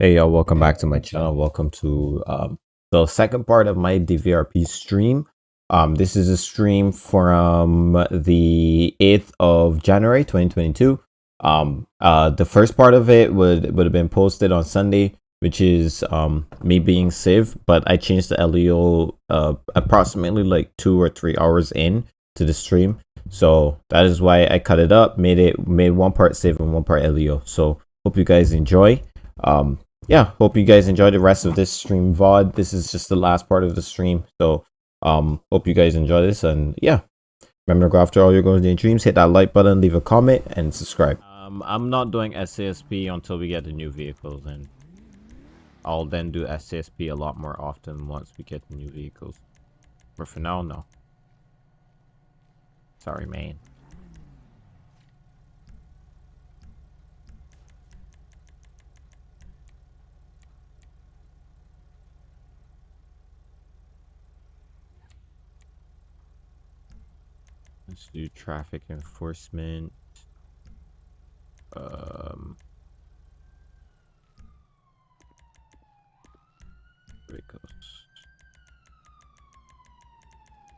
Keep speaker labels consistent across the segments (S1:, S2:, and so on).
S1: Hey y'all, welcome back to my channel. Welcome to um, the second part of my DVRP stream. Um, this is a stream from the 8th of January 2022. Um, uh, the first part of it would, would have been posted on Sunday, which is um, me being Civ, but I changed the LEO uh, approximately like two or three hours in to the stream. So that is why I cut it up, made it made one part Civ and one part LEO. So hope you guys enjoy um yeah hope you guys enjoy the rest of this stream vod this is just the last part of the stream so um hope you guys enjoy this and yeah. Remember to go after all your goals and dreams hit that like button leave a comment and subscribe. Um i'm not doing SASP until we get the new vehicles and i'll then do SASP a lot more often once we get the new vehicles. But for now no. Sorry man Let's do traffic enforcement. Um, vehicles.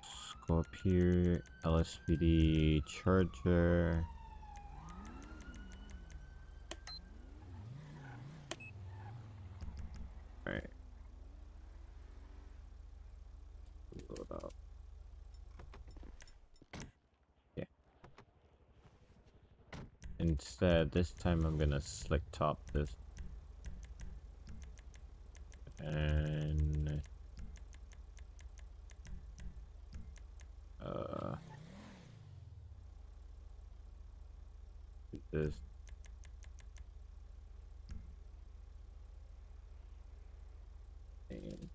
S1: Let's go up here. LSPD charger. Alright. Load up. Instead, this time I'm gonna slick top this. And... Uh... This. And...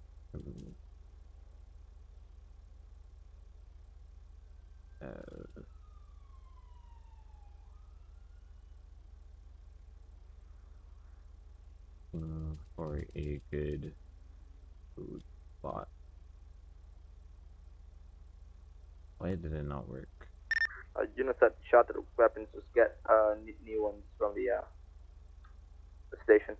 S1: Uh... uh, for a good food spot. Why did it not work?
S2: Uh, units that shot the weapons just get uh, new ones from the, uh, the station.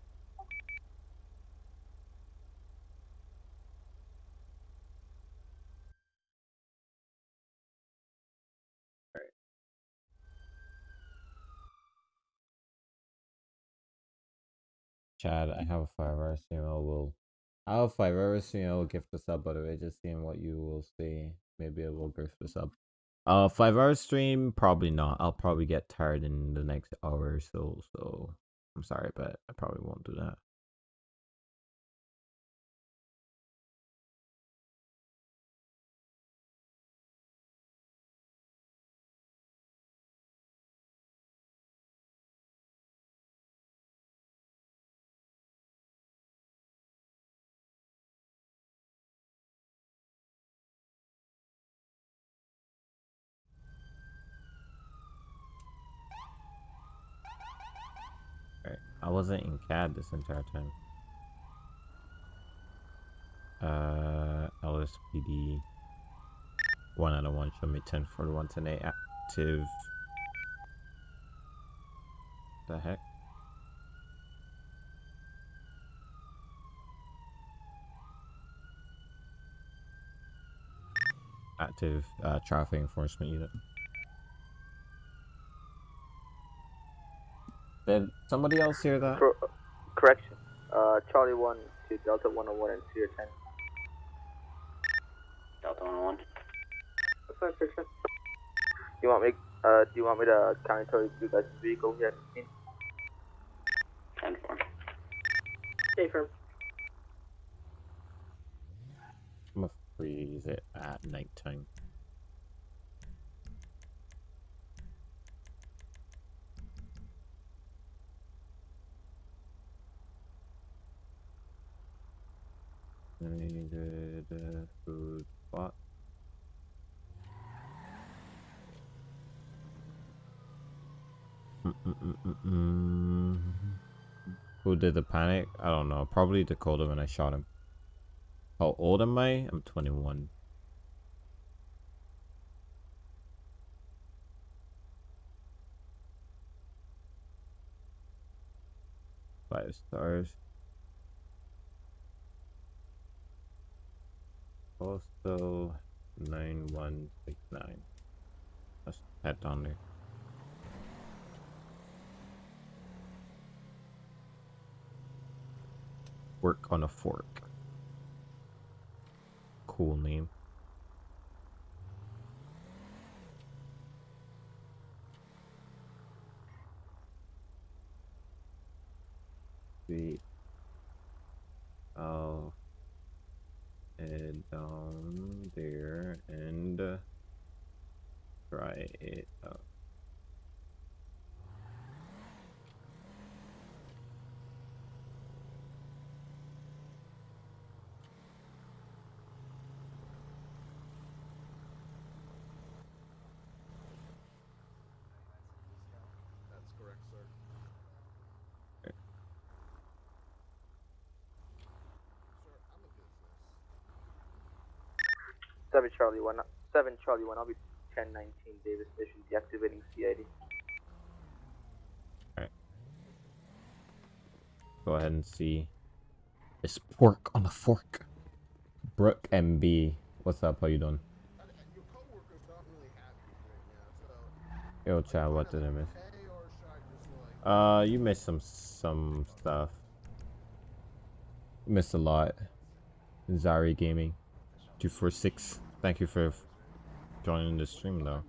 S1: Chad, I have a five hour stream. I will. I have a five hour stream. I will gift the sub. By the way, just seeing what you will say. Maybe I will gift the sub. Uh, five hour stream, probably not. I'll probably get tired in the next hour or so. So I'm sorry, but I probably won't do that. Wasn't in CAD this entire time. Uh, LSPD. One out of one. Show me 10 for the 110 active. The heck? Active uh, traffic enforcement unit. Did somebody else hear that?
S2: Cor correction. Uh, Charlie 1 to Delta 101 and Sierra 10.
S3: Delta 101.
S2: That's fine, fiction. Do you want me, uh, do you want me to counter you guys' vehicle here?
S3: 10 4.
S2: Stay firm.
S1: I'm gonna freeze it at nighttime. Needed a food spot. Who did the panic? I don't know. Probably Dakota when I shot him. How old am I? I'm 21. Five stars. Postal 9169. Let's head down there. Pork on a fork. Cool name. See. I'll head down there and uh, try it out.
S3: That's correct, sir.
S1: Okay.
S3: Sir, I'm a business.
S2: Seven Charlie One. Seven Charlie One. I'll be ten nineteen Davis Station deactivating CID. All right.
S1: Go ahead and see. It's pork on a fork. Brooke MB. What's up? How you doing?
S3: Your coworker's not really happy right now, so.
S1: Yo, Chad, what did I miss?
S3: Okay, or should I just like?
S1: Uh, you missed some some stuff. Missed a lot. Zari Gaming, two four six. Thank you for joining the stream though.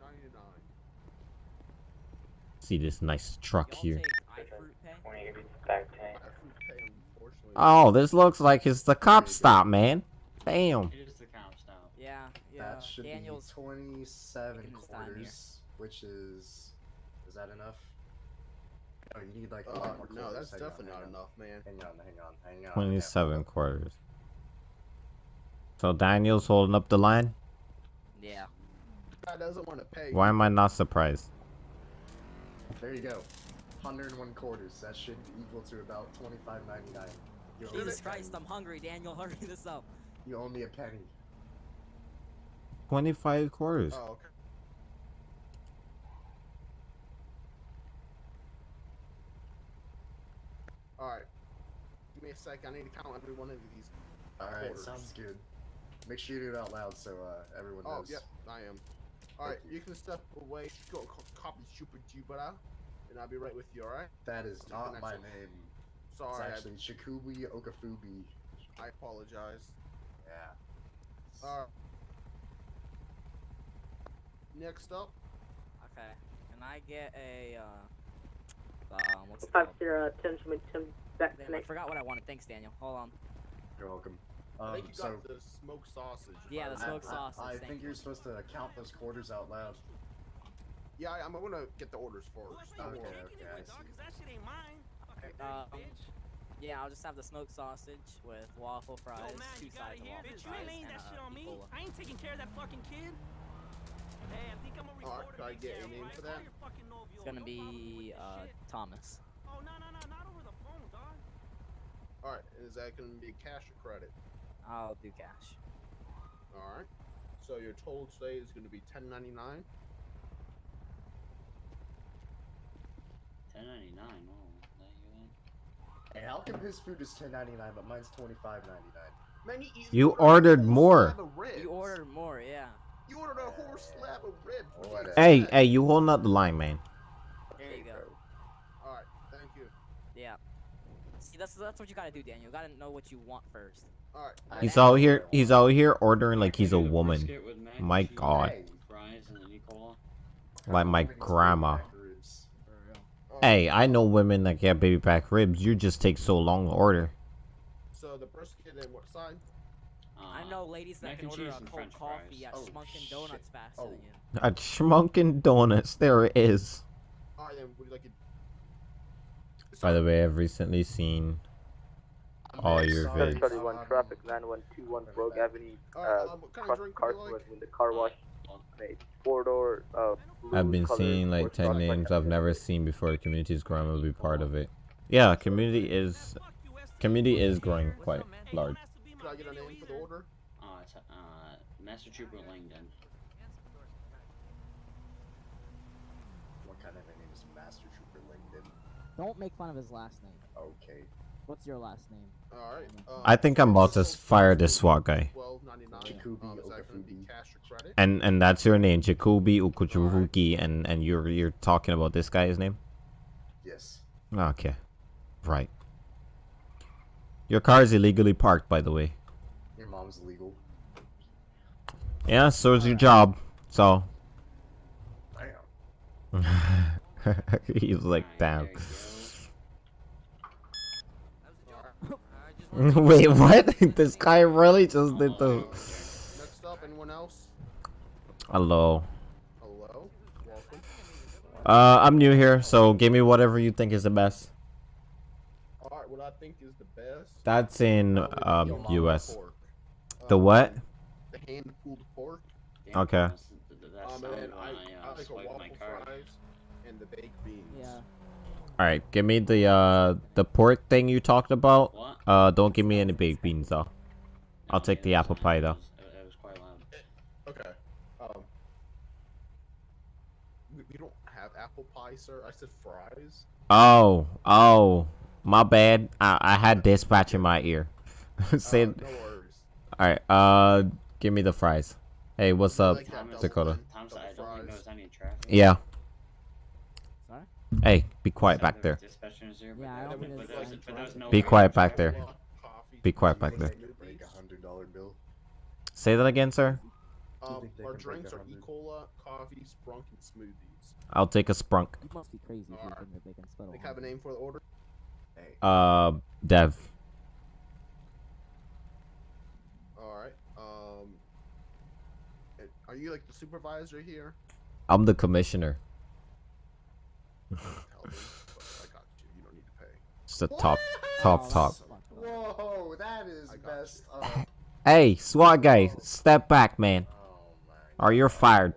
S1: See this nice truck here.
S4: take iFruit pay?
S3: I food pay, unfortunately.
S1: Oh, this looks like it's the cop stop, man. Damn.
S5: It is the count style.
S4: Yeah, yeah.
S6: That should
S4: Daniel's
S6: be 27
S4: taking his time here.
S6: quarters, which is. Is that enough? Oh, you need like
S3: Uh, no, that's
S6: quarters. Hang on,
S3: definitely
S6: hang
S3: not
S6: on.
S3: enough, man.
S6: Hang on, hang on, hang on.
S1: Twenty-seven quarters. So Daniel's holding up the line.
S4: yeah.
S3: Guy doesn't want to pay.
S1: Why am I not surprised?
S6: There you go. 101 quarters. That should equal to about 25.99. You owe me
S4: Jesus Christ,
S6: penny.
S4: I'm hungry, Daniel. Hurry this up.
S6: You owe me a penny.
S1: Twenty-five quarters.
S3: Oh, okay. Alright. Give me a sec. I need to count every one of these.
S6: All right, sounds good. Make sure you do it out loud so uh, everyone
S3: Oh,
S6: knows.
S3: yep, I am. Alright,
S6: you.
S3: you can step away. Go co- copy Super Jupiter, and I'll be right with you, alright?
S6: That is not my
S3: Connection.
S6: name.
S3: Sorry,
S6: it's actually Shikubi Okafubi.
S3: I, I apologize.
S6: Yeah.
S3: Alright. Next up,
S4: Okay. Can I get a uh, uh what's it
S7: Five
S4: called?
S7: zero ten to ten back
S4: Damn, I forgot what I wanted. Thanks, Daniel. Hold on.
S6: You're welcome.
S3: I think
S6: Um,
S3: you
S6: so
S3: got the smoked sausage.
S4: Yeah, the smoked sausage.
S6: I
S4: thank
S6: think
S4: you.
S6: you're supposed to count those quarters out loud.
S3: Yeah, I- I'm gonna get the orders first.
S6: Okay,
S3: Or-
S6: okay, I see.
S8: that shit ain't mine. Okay,
S4: Um,
S8: bitch.
S4: Yeah, I'll just have the smoked sausage with waffle fries,
S8: Yo, man,
S4: two sides of
S8: hear
S4: waffle
S8: Bitch, you
S4: fries,
S8: ain't laying
S4: and
S8: that shit
S4: uh,
S8: on me.
S4: Ebola.
S8: I ain't taking care of that fucking kid. Hey, I think I'm a
S3: Alright,
S8: reporter.
S3: can I get
S8: year,
S3: a name
S8: right?
S3: for that?
S8: your fucking novio.
S4: It's gonna
S8: No
S4: be uh. Thomas.
S8: Oh no no no, not over the phone, dog.
S3: Alright, is that gonna be cash or credit?
S4: I'll do cash.
S3: Alright. So your total today is gonna be ten ninety nine.
S5: Ten ninety nine. Oh, that you?
S6: Hey, how come his food is 10.99 but mine's 25.99?
S3: Man, you,
S1: You
S3: ordered a
S1: ordered
S3: whole
S1: more.
S3: slab of ribs.
S4: You ordered more, yeah.
S3: You ordered a whole slab of ribs. What do you
S6: Whatever.
S1: Hey,
S3: expect?
S1: hey, you holding up the line, man.
S4: There you go.
S3: Alright, thank you.
S4: Yeah. See, that's that's what you gotta do, Daniel. You gotta know what you want first.
S3: Alright.
S1: He's out here. He's out here ordering like he's a
S5: Can I get
S1: woman.
S5: brisket with mac and
S1: My God.
S6: Hey.
S5: Fries and any cola.
S1: Like my
S6: I'm waiting to
S1: grandma.
S6: back ribs.
S3: Alright,
S1: Hey, I know women that get baby back ribs. You just take so long to order.
S3: So the brisket and what side?
S5: Uh,
S4: I know ladies that can
S5: and
S4: order a cold
S5: french
S4: coffee
S5: fries.
S4: at
S6: Oh,
S4: Schmunkin Donuts
S6: shit.
S4: faster
S6: Oh.
S4: than you.
S1: At Schmunkin Donuts, there it is.
S3: Alright then, would you like it?
S1: By the way, I've recently seen
S6: I'm
S1: all
S6: very
S1: your
S6: sorry.
S2: Seven
S1: vids.
S2: Charlie One traffic nine one two one Rogue Avenue. Uh,
S3: what kind of
S2: cross
S3: drink
S2: car
S3: would you
S2: the car wash.
S5: Well,
S2: four door. Uh,
S1: I've been seeing like 10 names I've never seen before. The community is growing. I'll be part of it. Yeah, community is
S8: Man, fuck you, STD.
S1: community is growing quite
S8: up, man? Hey,
S1: large.
S8: don't be my
S3: Can I get a
S8: video
S3: name for the order?
S5: uh, it's, uh, Master Trooper Langdon.
S6: What kind of a name is Master Trooper Langdon?
S4: Don't make fun of his last name.
S6: Okay.
S9: What's your last name?
S3: All right. Uh,
S1: I think I'm about to fire this SWAT guy.
S3: Twelve ninety nine.
S6: Jacoby
S3: Um, is that going to be
S6: Okafubi.
S3: cash or credit?
S1: And and that's your name, Jacoby Ukuchuruki, and and you're you're talking about this guy's name.
S6: Yes.
S1: Okay, right. Your car is illegally parked, by the way.
S6: Your mom's illegal.
S1: Yeah, so is your job. So
S6: Damn.
S1: he's like,
S5: Alright,
S1: damn.
S5: there you go.
S4: That was a joke. I just wanted
S1: Wait, what? this guy really just did the.
S3: Next up, anyone else?
S1: Hello.
S3: Hello. Welcome.
S1: Uh, I'm new here, so give me whatever you think is the best.
S3: All right. What I think is the best.
S1: That's in
S3: uh,
S1: um U.S.
S3: pork.
S1: The
S3: Um,
S1: what?
S3: The hand pulled pork.
S5: Damn,
S1: Okay.
S3: Um, and I,
S5: I,
S3: I
S5: uh,
S3: like a
S5: swiped
S3: waffle
S5: my card.
S3: fries and the baked beans.
S9: Yeah.
S1: All right, give me the uh the pork thing you talked about.
S5: What?
S1: Uh, don't give me any baked beans though. I'll take
S5: it
S1: the apple
S5: fine,
S1: pie,
S5: it
S1: though.
S5: was- It, it was quite loud.
S3: Okay. Um. We, we don't have apple pie, sir. I said fries.
S1: Oh, oh, my bad. I I had dispatch in my ear. Say,
S3: Uh, no worries.
S1: all right. Uh, give me the fries. Hey, what's up,
S3: like that
S5: Thomas,
S1: Dakota?
S3: thing,
S5: Thomas,
S3: double
S5: I don't think any.
S1: Yeah.
S9: Sorry?
S1: Hey, be quiet back there.
S5: dispatchers there,
S9: Yeah, I
S5: but
S9: don't
S5: there-
S9: think
S5: but
S9: there's
S5: there's-
S9: any
S5: but there's
S9: traffic.
S5: no
S1: Be quiet back there. Be quiet back there.
S6: They could break a hundred dollar bill.
S1: Say that again, sir.
S3: Um,
S6: think they
S3: our drinks
S6: a
S3: are? E. cola, coffee, sprunk, and smoothies.
S1: I'll take a sprunk.
S9: You must be crazy if you think that they can spell
S3: They have a name for the order.
S6: Hey.
S1: Uh, Dev.
S3: All right. Um. Are you like the supervisor here?
S1: I'm the commissioner.
S3: Tell me, but I got you. You don't need to pay.
S1: It's the top, top, top.
S6: Whoa, that is
S3: I got
S6: best. Uh,
S1: Hey, SWAT guy, step back, man.
S6: oh my.
S1: Or you're fired.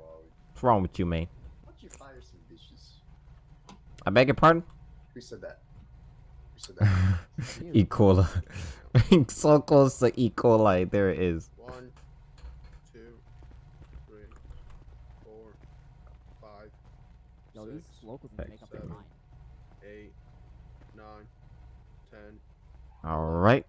S1: What's wrong with you, man?
S6: Why you fire some bitches?
S1: I beg your pardon?
S6: Who said that? Who said that?
S1: E. coli. so close to E. coli. There it is.
S3: One, two, three, four, five,
S9: Yo, these
S3: six,
S9: locals need to make up their mind.
S3: eight, nine, ten,
S1: All right.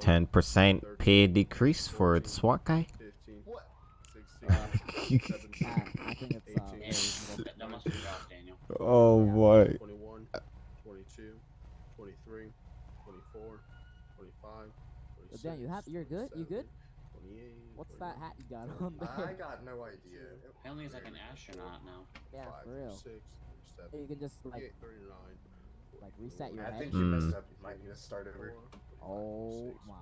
S1: 10% pay decrease for the SWAT guy.
S3: fifteen,
S6: What?
S3: sixteen,
S9: Uh,
S3: seventeen,
S9: I think it's uh,
S3: Eighteen.
S9: very
S5: Yeah,
S9: reasonable.
S5: that, that must be rough, Daniel.
S1: oh boy.
S3: 21, 22, 23, 24, 25,
S9: But Dan, you have- you're good? You good? What's that hat you got on there?
S6: I got no idea.
S5: Apparently he's like an astronaut now.
S9: Yeah, for real.
S3: 36,
S9: Hey, you can just like
S3: 39,
S9: like reset your
S6: I
S9: head.
S6: think you
S1: Hmm.
S6: messed up. You might need to start over.
S9: Oh my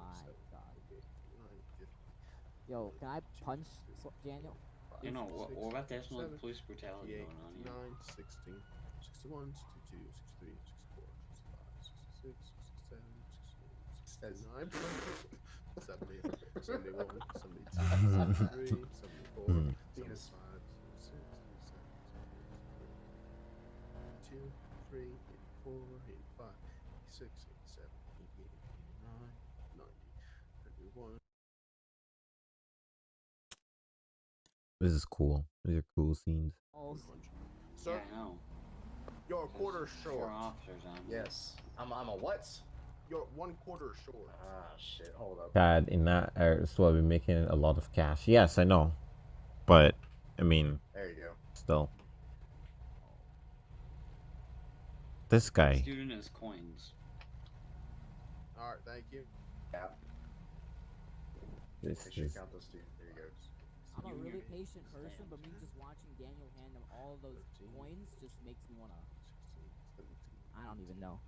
S9: god. Yo, can I punch Sw- Daniel?
S5: You know, we're, we're about to have some police brutality
S3: 58,
S5: going on here.
S3: 9, 16, 61, 62, 63, 64, 65, 66, 67, 68, 69, 70, 71, 72, 73, 74,
S1: Hmm.
S3: 75, 82, 83, 84, 85, 86, 87, 88, 89, 90, 91.
S1: This is cool. These are cool scenes.
S3: Sir,
S5: Yeah, I know.
S3: you're a quarter
S5: Four
S3: short.
S5: officers on. here.
S6: Yes. I'm. I'm a what?
S3: You're one quarter short.
S6: Ah shit. Hold up.
S1: Dad, in that area, so we're making a lot of cash. Yes, I know. But, I mean,
S6: There you go.
S1: still. This guy.
S5: Student is coins.
S3: All right, thank you.
S6: Yeah.
S1: This
S6: Make sure
S1: is.
S6: count those two. There you go.
S9: I'm a really patient person, but me just watching Daniel hand them all those coins just makes me wanna. I don't even know.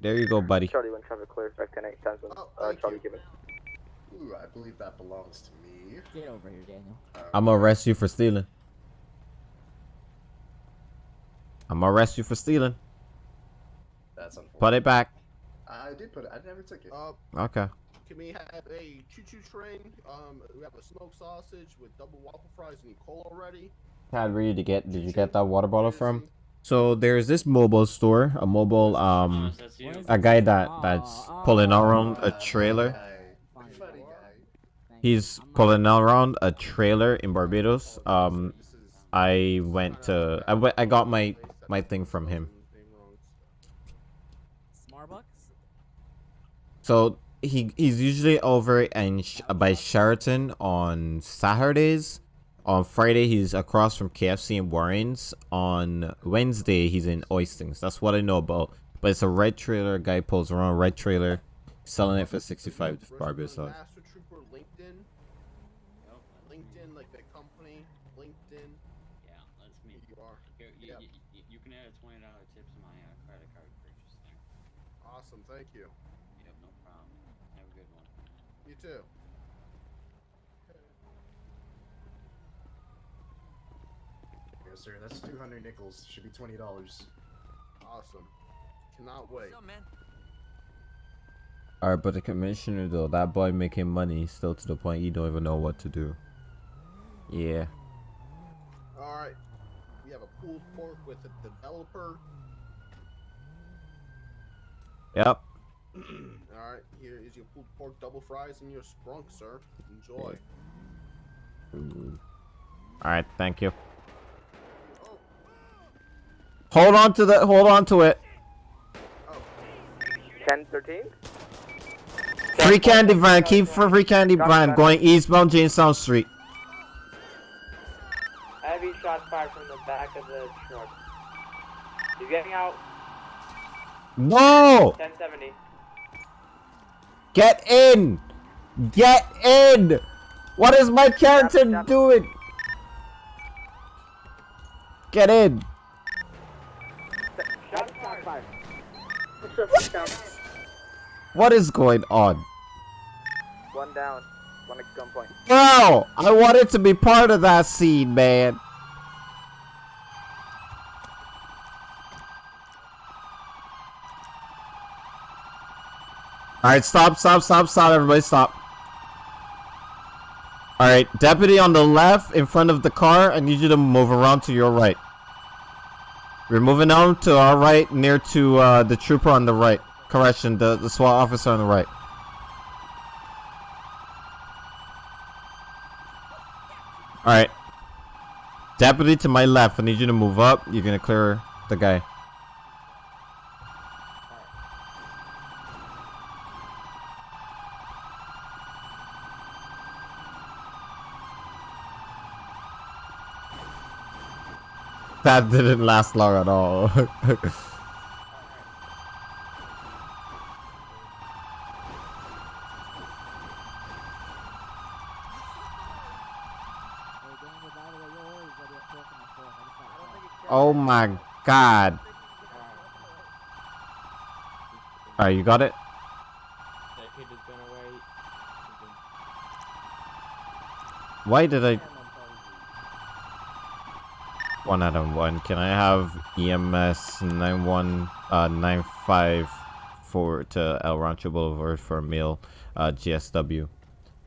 S1: There you go, buddy.
S2: Charlie, when traffic clears, back 10 8 times when
S3: Oh,
S2: uh, Charlie
S3: you.
S2: given.
S6: Ooh, I believe that belongs to me.
S9: Get over here, Daniel.
S6: Uh,
S1: I'm gonna arrest you for stealing. I'm gonna arrest you for stealing.
S6: That's unfortunate.
S1: Put it back.
S6: I did put it. I never took it.
S3: Uh,
S1: Okay.
S3: can we have a choo-choo train? Um, we have a smoked sausage with double waffle fries and cola already.
S1: Tad, where did you get? Did you get that water bottle from? So there's this mobile store, a mobile um,
S5: Thomas, that's you.
S9: What is
S1: a guy that that's pulling around a trailer.
S6: Guy.
S9: Fine.
S6: Funny guy.
S9: Thank
S1: He's
S9: you. I'm not-
S1: pulling around a trailer in Barbados. Um, I went to I went I got my my thing from him. So he he's usually over in Sh- by Sheraton on Saturdays. On Friday he's across from KFC and Warren's. On Wednesday he's in Oistins. That's what I know about. But it's a red trailer. Guy pulls around red trailer, selling it for sixty five Barbie
S3: Richmond
S1: sauce.
S3: Master Trooper LinkedIn.
S5: Yep, that's me.
S3: LinkedIn, like the company. LinkedIn.
S5: Yeah, that's me.
S3: You are.
S5: Here, you,
S3: Yep.
S5: you, you, you can add a twenty dollar tip to my uh, credit card purchase there.
S3: Awesome. Thank you.
S5: Yep, no problem. Have a good one.
S3: You too.
S6: Yes, sir. That's 200 nickels. Should be $20.
S3: Awesome. Cannot wait.
S8: What's up, man?
S1: Alright, but the commissioner though, that boy making money still to the point you don't even know what to do. Yeah.
S3: All right. We have a pulled pork with a developer.
S1: Yep.
S3: All right. Here is your pulled pork double fries and your sprunk, sir. Enjoy.
S1: Alright, thank you.
S3: Oh,
S1: Hold on to the hold on to it.
S3: oh.
S2: 10, 13?
S1: Free candy van, keep for free candy van going eastbound Jamestown Street.
S7: Heavy shots fired from the back of the truck. He's getting out.
S1: No!
S7: 1070.
S1: Get in! Get in! What is my character
S2: Stop, stop.
S1: doing? Get in!
S7: Shots fired.
S1: What is going on?
S2: One down. One at gunpoint.
S1: Bro, I wanted to be part of that scene, man. Alright, stop, stop, stop, stop, everybody stop. Alright, deputy on the left in front of the car, I need you to move around to your right. We're moving on to our right, near to uh, the trooper on the right. Correction, the, the SWAT officer on the right. Alright. Deputy to my left, I need you to move up. You're gonna clear the guy. That didn't last long at all.
S9: Hey, Daniel, by the way, your order is ready at pork on the fourth. I just got a call.
S1: oh my god. Alright, you got it?
S10: That kid is gonna.
S1: Why did I... One out of one. Can I have EMS 91 uh 95 for to El Rancho Boulevard for a meal uh GSW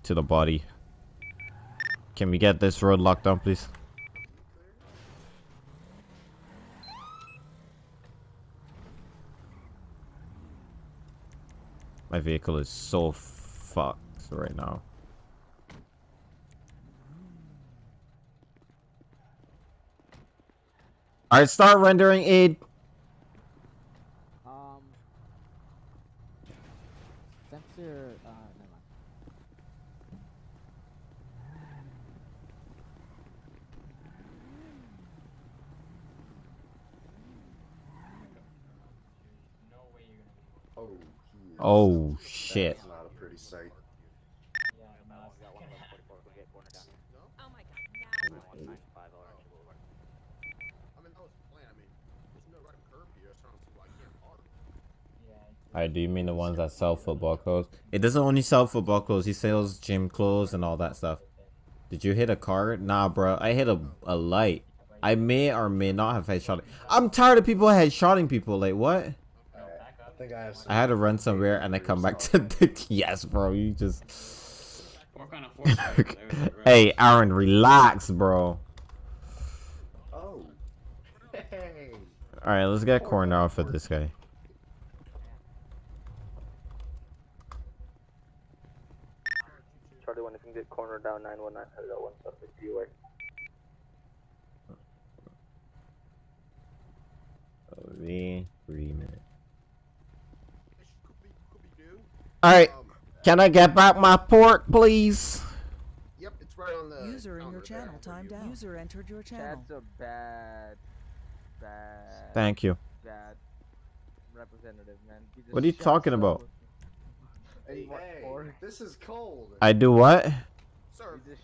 S1: to the body. Can we get this road locked down please? My vehicle is so fucked right now. Alright, start rendering aid.
S9: Um. Sensor. Uh, never mind.
S6: Oh, he is.
S1: Oh shit.
S6: That's not a pretty sight.
S8: Oh my god,
S3: I mean, that was the plan. I mean, there's no right curb here. So I don't see why I can't park.
S1: Alright, do you mean the ones that sell football clothes? It doesn't only sell football clothes, he sells gym clothes and all that stuff. Did you hit a car? Nah, bro. I hit a, a light. I may or may not have headshot. I'm tired of people headshotting people. Like, what?
S6: I I.
S1: I had to run somewhere and I come back to the. Yes, bro. You just. Hey, Aaron, relax, bro.
S6: Oh. Hey.
S1: Alright, let's get corner off of this guy.
S2: Charlie 1, if you can get corner down 919, headed out 1 suspect DUA.
S1: Three, three minutes. All right.
S3: Um,
S1: Can I get back my pork, please?
S3: yep, it's right on the.
S8: User in your channel
S3: there for
S8: timed out. User entered your channel.
S4: That's a bad, bad,
S1: Thank you.
S4: bad representative, man.
S1: What are you talking about?
S6: Hey, hey, this is cold.
S1: I do what?
S3: Sir,
S4: just.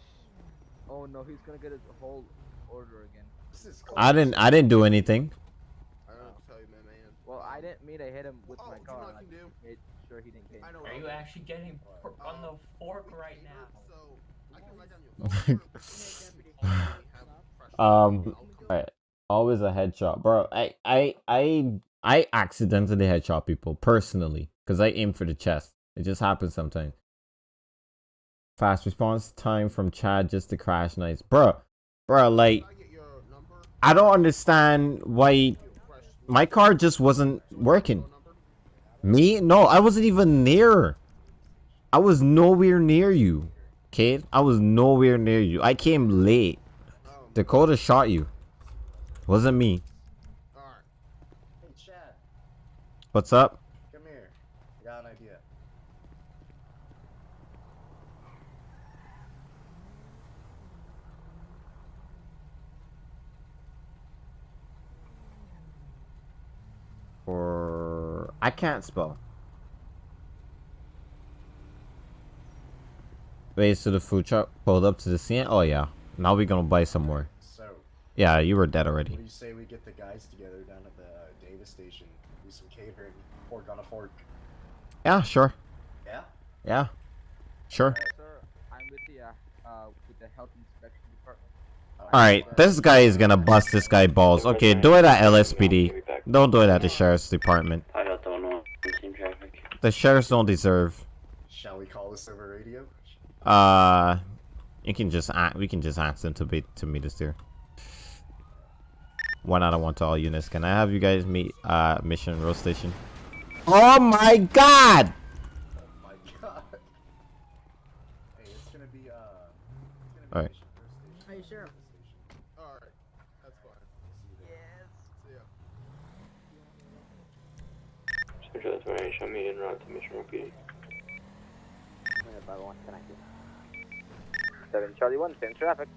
S4: Oh no, he's gonna get his whole order again.
S6: This is.
S1: I didn't. I didn't do anything.
S3: I don't know what to tell you, man, man.
S4: Well, I didn't mean to hit him with
S3: Oh,
S4: my
S3: do you know
S4: car.
S3: what I
S4: I
S3: can do?
S4: made sure he didn't get.
S3: I know.
S10: Are you
S3: I'll
S10: actually getting pork on the fork right now?
S3: So, I can write down your phone number. Have fresh
S1: Um,
S3: milk.
S1: Alright. Always a headshot, bro. I I I I accidentally headshot people personally because I aim for the chest. It just happens sometimes. Fast response time from Chad just to crash nice, bro. Bro, like
S3: I get your number?
S1: I don't understand why my car just wasn't working. Me? No, I wasn't even near. I was nowhere near you, kid. I was nowhere near you. I came late.
S3: Um,
S1: Dakota shot you. Wasn't me.
S6: Hey, Chad,
S1: What's up?
S6: come here. I got an idea.
S1: Or I can't spell. Wait, so the food truck pulled up to the scene? Oh yeah. Now we're gonna buy some more.
S6: So,
S1: Yeah, you were dead
S6: what
S1: already.
S6: do you say we get the guys together down at the uh, Davis station? Do some catering, pork on a fork.
S1: Yeah, sure.
S6: Yeah?
S1: Yeah. Sure.
S4: Sir, I'm with the uh, uh with the health inspection department.
S1: Alright, this guy is gonna bust this guy balls. Okay, do it at LSPD. Don't do it at the sheriff's department.
S5: I got the one on team traffic.
S1: The sheriffs don't deserve.
S6: Shall we call this over radio?
S1: Uh, you can just a- we can just ask them to be to meet us there. One out of one to all units. Can I have you guys meet uh Mission Row Station? Oh my God!
S6: Oh my god. Hey, it's gonna be, uh. Gonna be
S1: Alright.
S6: Mission First Station.
S9: Hey, Sheriff.
S6: Station.
S3: Alright. That's fine.
S4: Yes.
S3: See ya.
S10: Central information meeting route to Mission Row PD.
S4: Five one, connect you. Seven Charlie one, same traffic.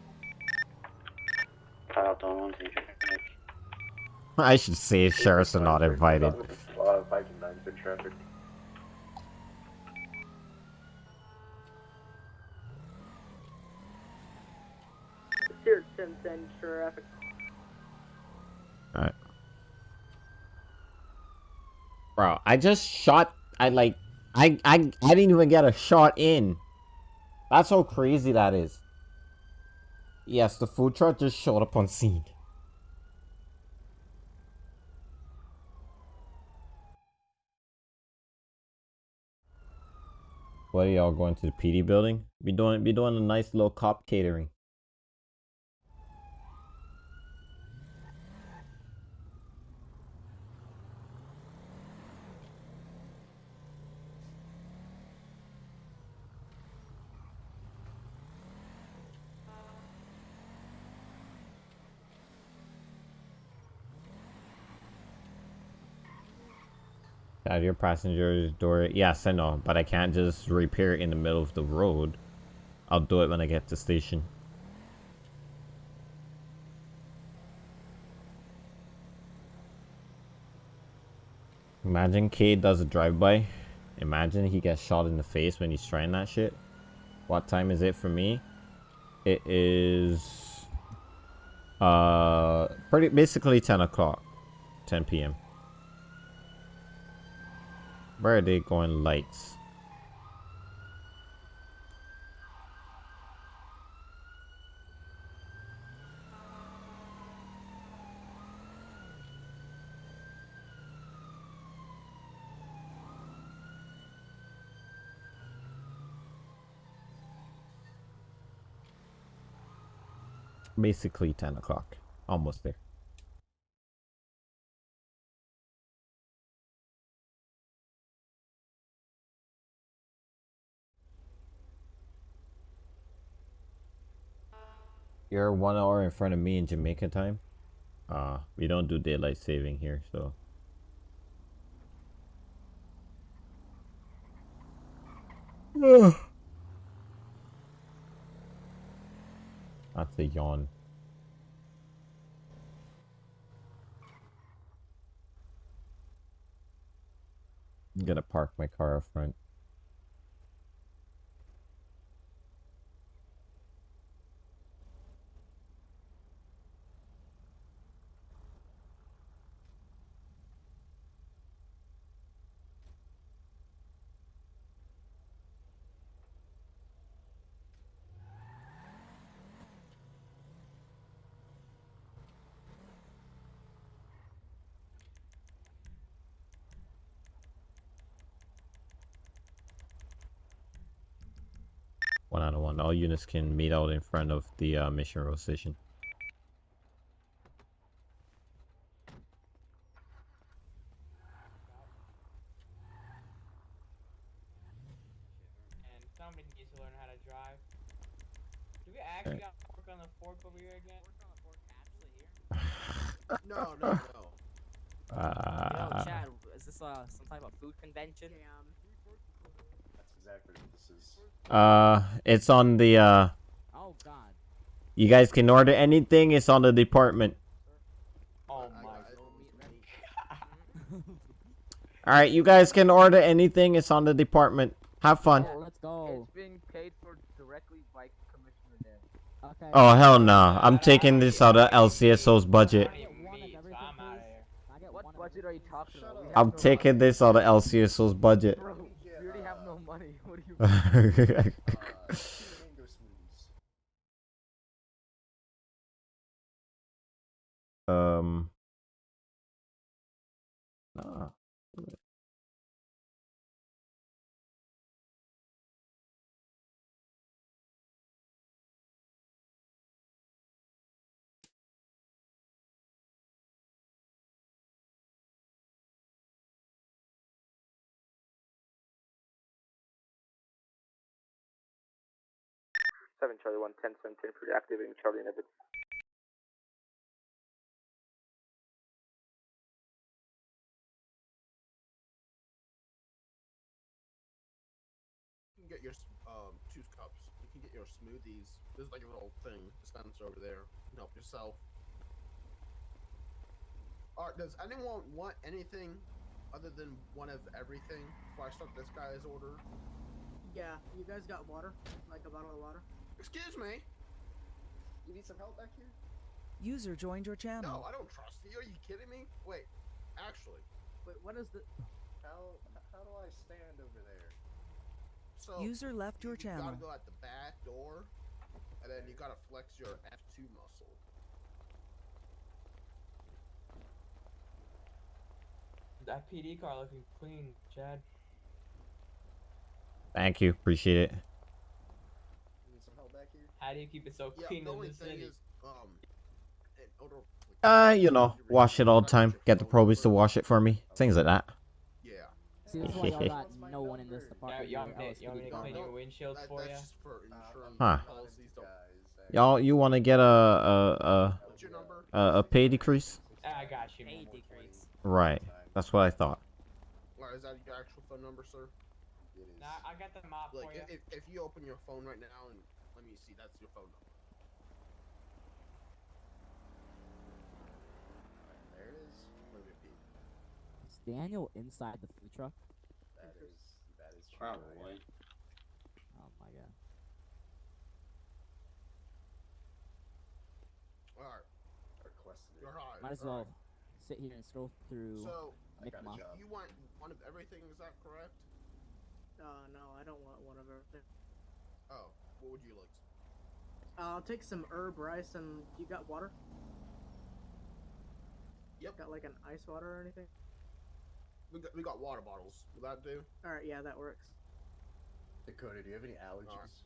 S5: I got the one on team traffic.
S1: I should say sheriffs are not invited.
S6: Uh, Viking 9 in traffic.
S7: Zero ten ten traffic.
S1: Alright. Bro, I just shot. I like. I I I didn't even get a shot in. That's how crazy that is. Yes, the food truck just showed up on scene. What are y'all going to the PD building? Be doing be doing a nice little cop catering. Have your passenger's door. Yes, I know, but I can't just repair it in the middle of the road. I'll do it when I get to station. Imagine Cade does a drive-by. Imagine he gets shot in the face when he's trying that shit. What time is it for me? It is uh pretty basically 10 o'clock 10 p.m where are they going lights? Basically 10 o'clock. Almost there You're one hour in front of me in Jamaica time. Uh, we don't do daylight saving here, so. That's a yawn. I'm gonna park my car up front. One out of one. All units can meet out in front of the uh, mission row station.
S11: And somebody needs to learn how to drive. Do we actually got pork on the fork over here again?
S3: No, no, no.
S4: Yo,
S1: Uh,
S4: Chad, is this uh some type of food convention?
S6: That's exactly what this is.
S1: uh, it's on the uh.
S9: Oh God.
S1: You guys can order anything. It's on the department.
S11: Oh my
S3: I-
S1: All right, you guys can order anything. It's on the department. Have fun.
S9: Oh, let's go.
S2: It's being paid for directly by Commissioner Dan.
S9: Okay.
S1: Oh hell no! I'm taking this out of LCSO's budget.
S11: I don't
S9: One of
S11: even meat, so
S9: everything,
S11: I'm out of
S9: please?
S11: here.
S9: Can I get
S2: What
S9: one of
S2: budget are you talking about?
S1: I'm taking
S2: money.
S1: this out of LCSO's budget.
S2: Bro,
S6: Yeah,
S2: we already have no money. What do you?
S1: Um. Nah.
S2: Seven Charlie One Ten Seven Ten for activating Charlie and Evans.
S3: You can get your um juice cups. You can get your smoothies. There's like a little thing dispenser over there. You can help yourself. Alright, does anyone want anything other than one of everything before I start this guy's order?
S12: Yeah, you guys got water? Like a bottle of water?
S3: Excuse me?
S6: You need some help back here?
S13: User joined your channel.
S3: No, I don't trust you. Are you kidding me? Wait, actually.
S12: Wait, what is the.
S6: How how do I stand over there?
S3: So
S13: User left your
S3: you
S13: channel.
S3: gotta go at the back door, and then you gotta flex your F2 muscle.
S11: That PD car looking clean, Chad.
S1: Thank you. Appreciate it.
S6: You need some help back here?
S11: How do you keep it so
S3: Yeah,
S11: clean
S3: the
S11: in the city?
S3: is, um, in order, like,
S1: Uh, you know, wash it all the time. Get the
S3: phone
S1: probies to wash it for me. Things like that.
S3: Yeah.
S9: See, this is why y'all got no one in this department.
S11: you want
S9: here,
S11: me to-
S9: else
S11: you want me
S9: we
S11: to
S9: could
S11: clean
S9: go.
S11: your windshield
S3: That,
S11: for
S3: that's
S11: ya?
S3: just for insurance
S1: Huh.
S3: policies. Don't.
S6: Guys,
S1: Y'all, you want to get a a
S3: What's your number?
S1: a a, a pay decrease?
S11: Ah, I got you.
S4: Pay decrease.
S1: Right. That's what I thought.
S3: Or is that your actual phone number, sir?
S6: It is.
S11: Nah, I got the mop
S3: Like,
S11: for you.
S3: if, if you open your phone right now and let see, that's your phone number.
S6: There it is. Move it, Pete.
S9: Is Daniel inside the food truck?
S6: That is that is true.
S5: Probably.
S9: Oh my god.
S3: Alright,
S6: Requested it.
S3: you're high.
S9: Might as well sit here and scroll through
S3: So,
S6: I got a job.
S3: you want one of everything, is that correct?
S12: Uh, no, I don't want one of everything.
S3: Oh, what would you like?
S12: Uh, I'll take some herb rice and you got water?
S3: Yep.
S12: Got like an ice water or anything?
S3: We got, we got water bottles. Will that do?
S12: Alright, yeah, that works.
S6: Dakota, do you have any allergies?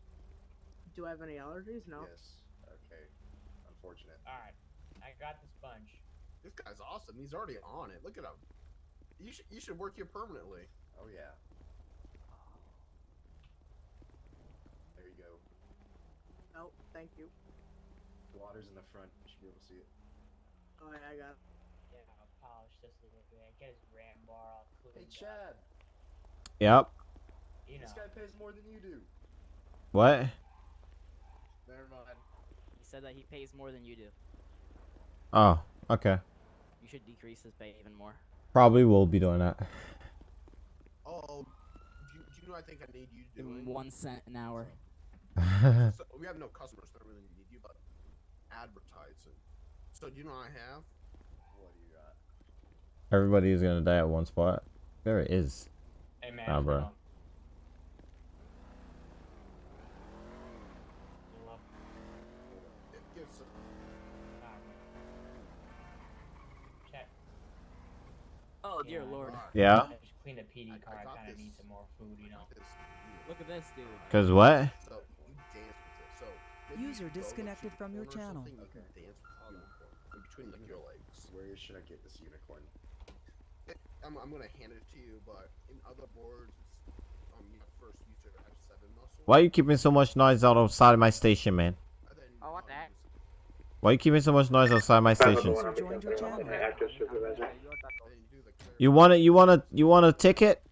S12: Do I have any allergies? No.
S6: Yes. Okay. Unfortunate.
S11: Alright, I got the sponge.
S3: This guy's awesome. He's already on it. Look at him. You should you should work here permanently.
S6: Oh yeah. There you go.
S12: Oh, thank you.
S6: Water's in the front. You should be able to see it.
S12: Oh, yeah, I got it.
S11: Yeah, I'll polish this a little bit. Get his ram bar all cleaned
S6: Hey
S11: up.
S6: Chad,
S1: Yep.
S11: You know.
S6: this guy pays more more than you do.
S1: What?
S6: Never mind.
S9: He said that he pays more than you do.
S1: Oh, okay.
S9: You should decrease his pay even more.
S1: Probably will be doing that.
S3: Oh, do you, do you know what I think I need you
S9: to do?
S3: doing?
S9: one cent an hour.
S3: so, we have no customers, that really need you, but advertising. So do you know what I have?
S6: What do you got?
S1: Everybody is gonna die at one spot. There it is.
S11: Hey man.
S1: Nah,
S11: hold
S1: bro.
S11: on. Hello?
S3: It gives a,
S11: Nah, man. Check.
S9: Oh dear lord.
S1: Yeah.
S11: I just cleaned the PD car. I,
S3: got
S11: kind of need some more food, you know.
S9: Look at this dude.
S1: Cause what?
S13: User
S3: you go, like,
S13: disconnected from your channel.
S3: something, You can dance with in between like your legs.
S6: Where should I get this unicorn?
S3: I'm, I'm gonna hand it to you, but in other boards, it's, um, you first use your F7 muscle.
S1: Why are you keeping so much noise out outside of my station, man?
S3: then,
S4: Oh, what
S3: um,
S4: the heck?
S1: Why are you keeping so much noise outside my station?
S13: User joined your channel.
S10: Active supervisor.
S3: then you do the clear-
S1: You want to You want to You want a ticket?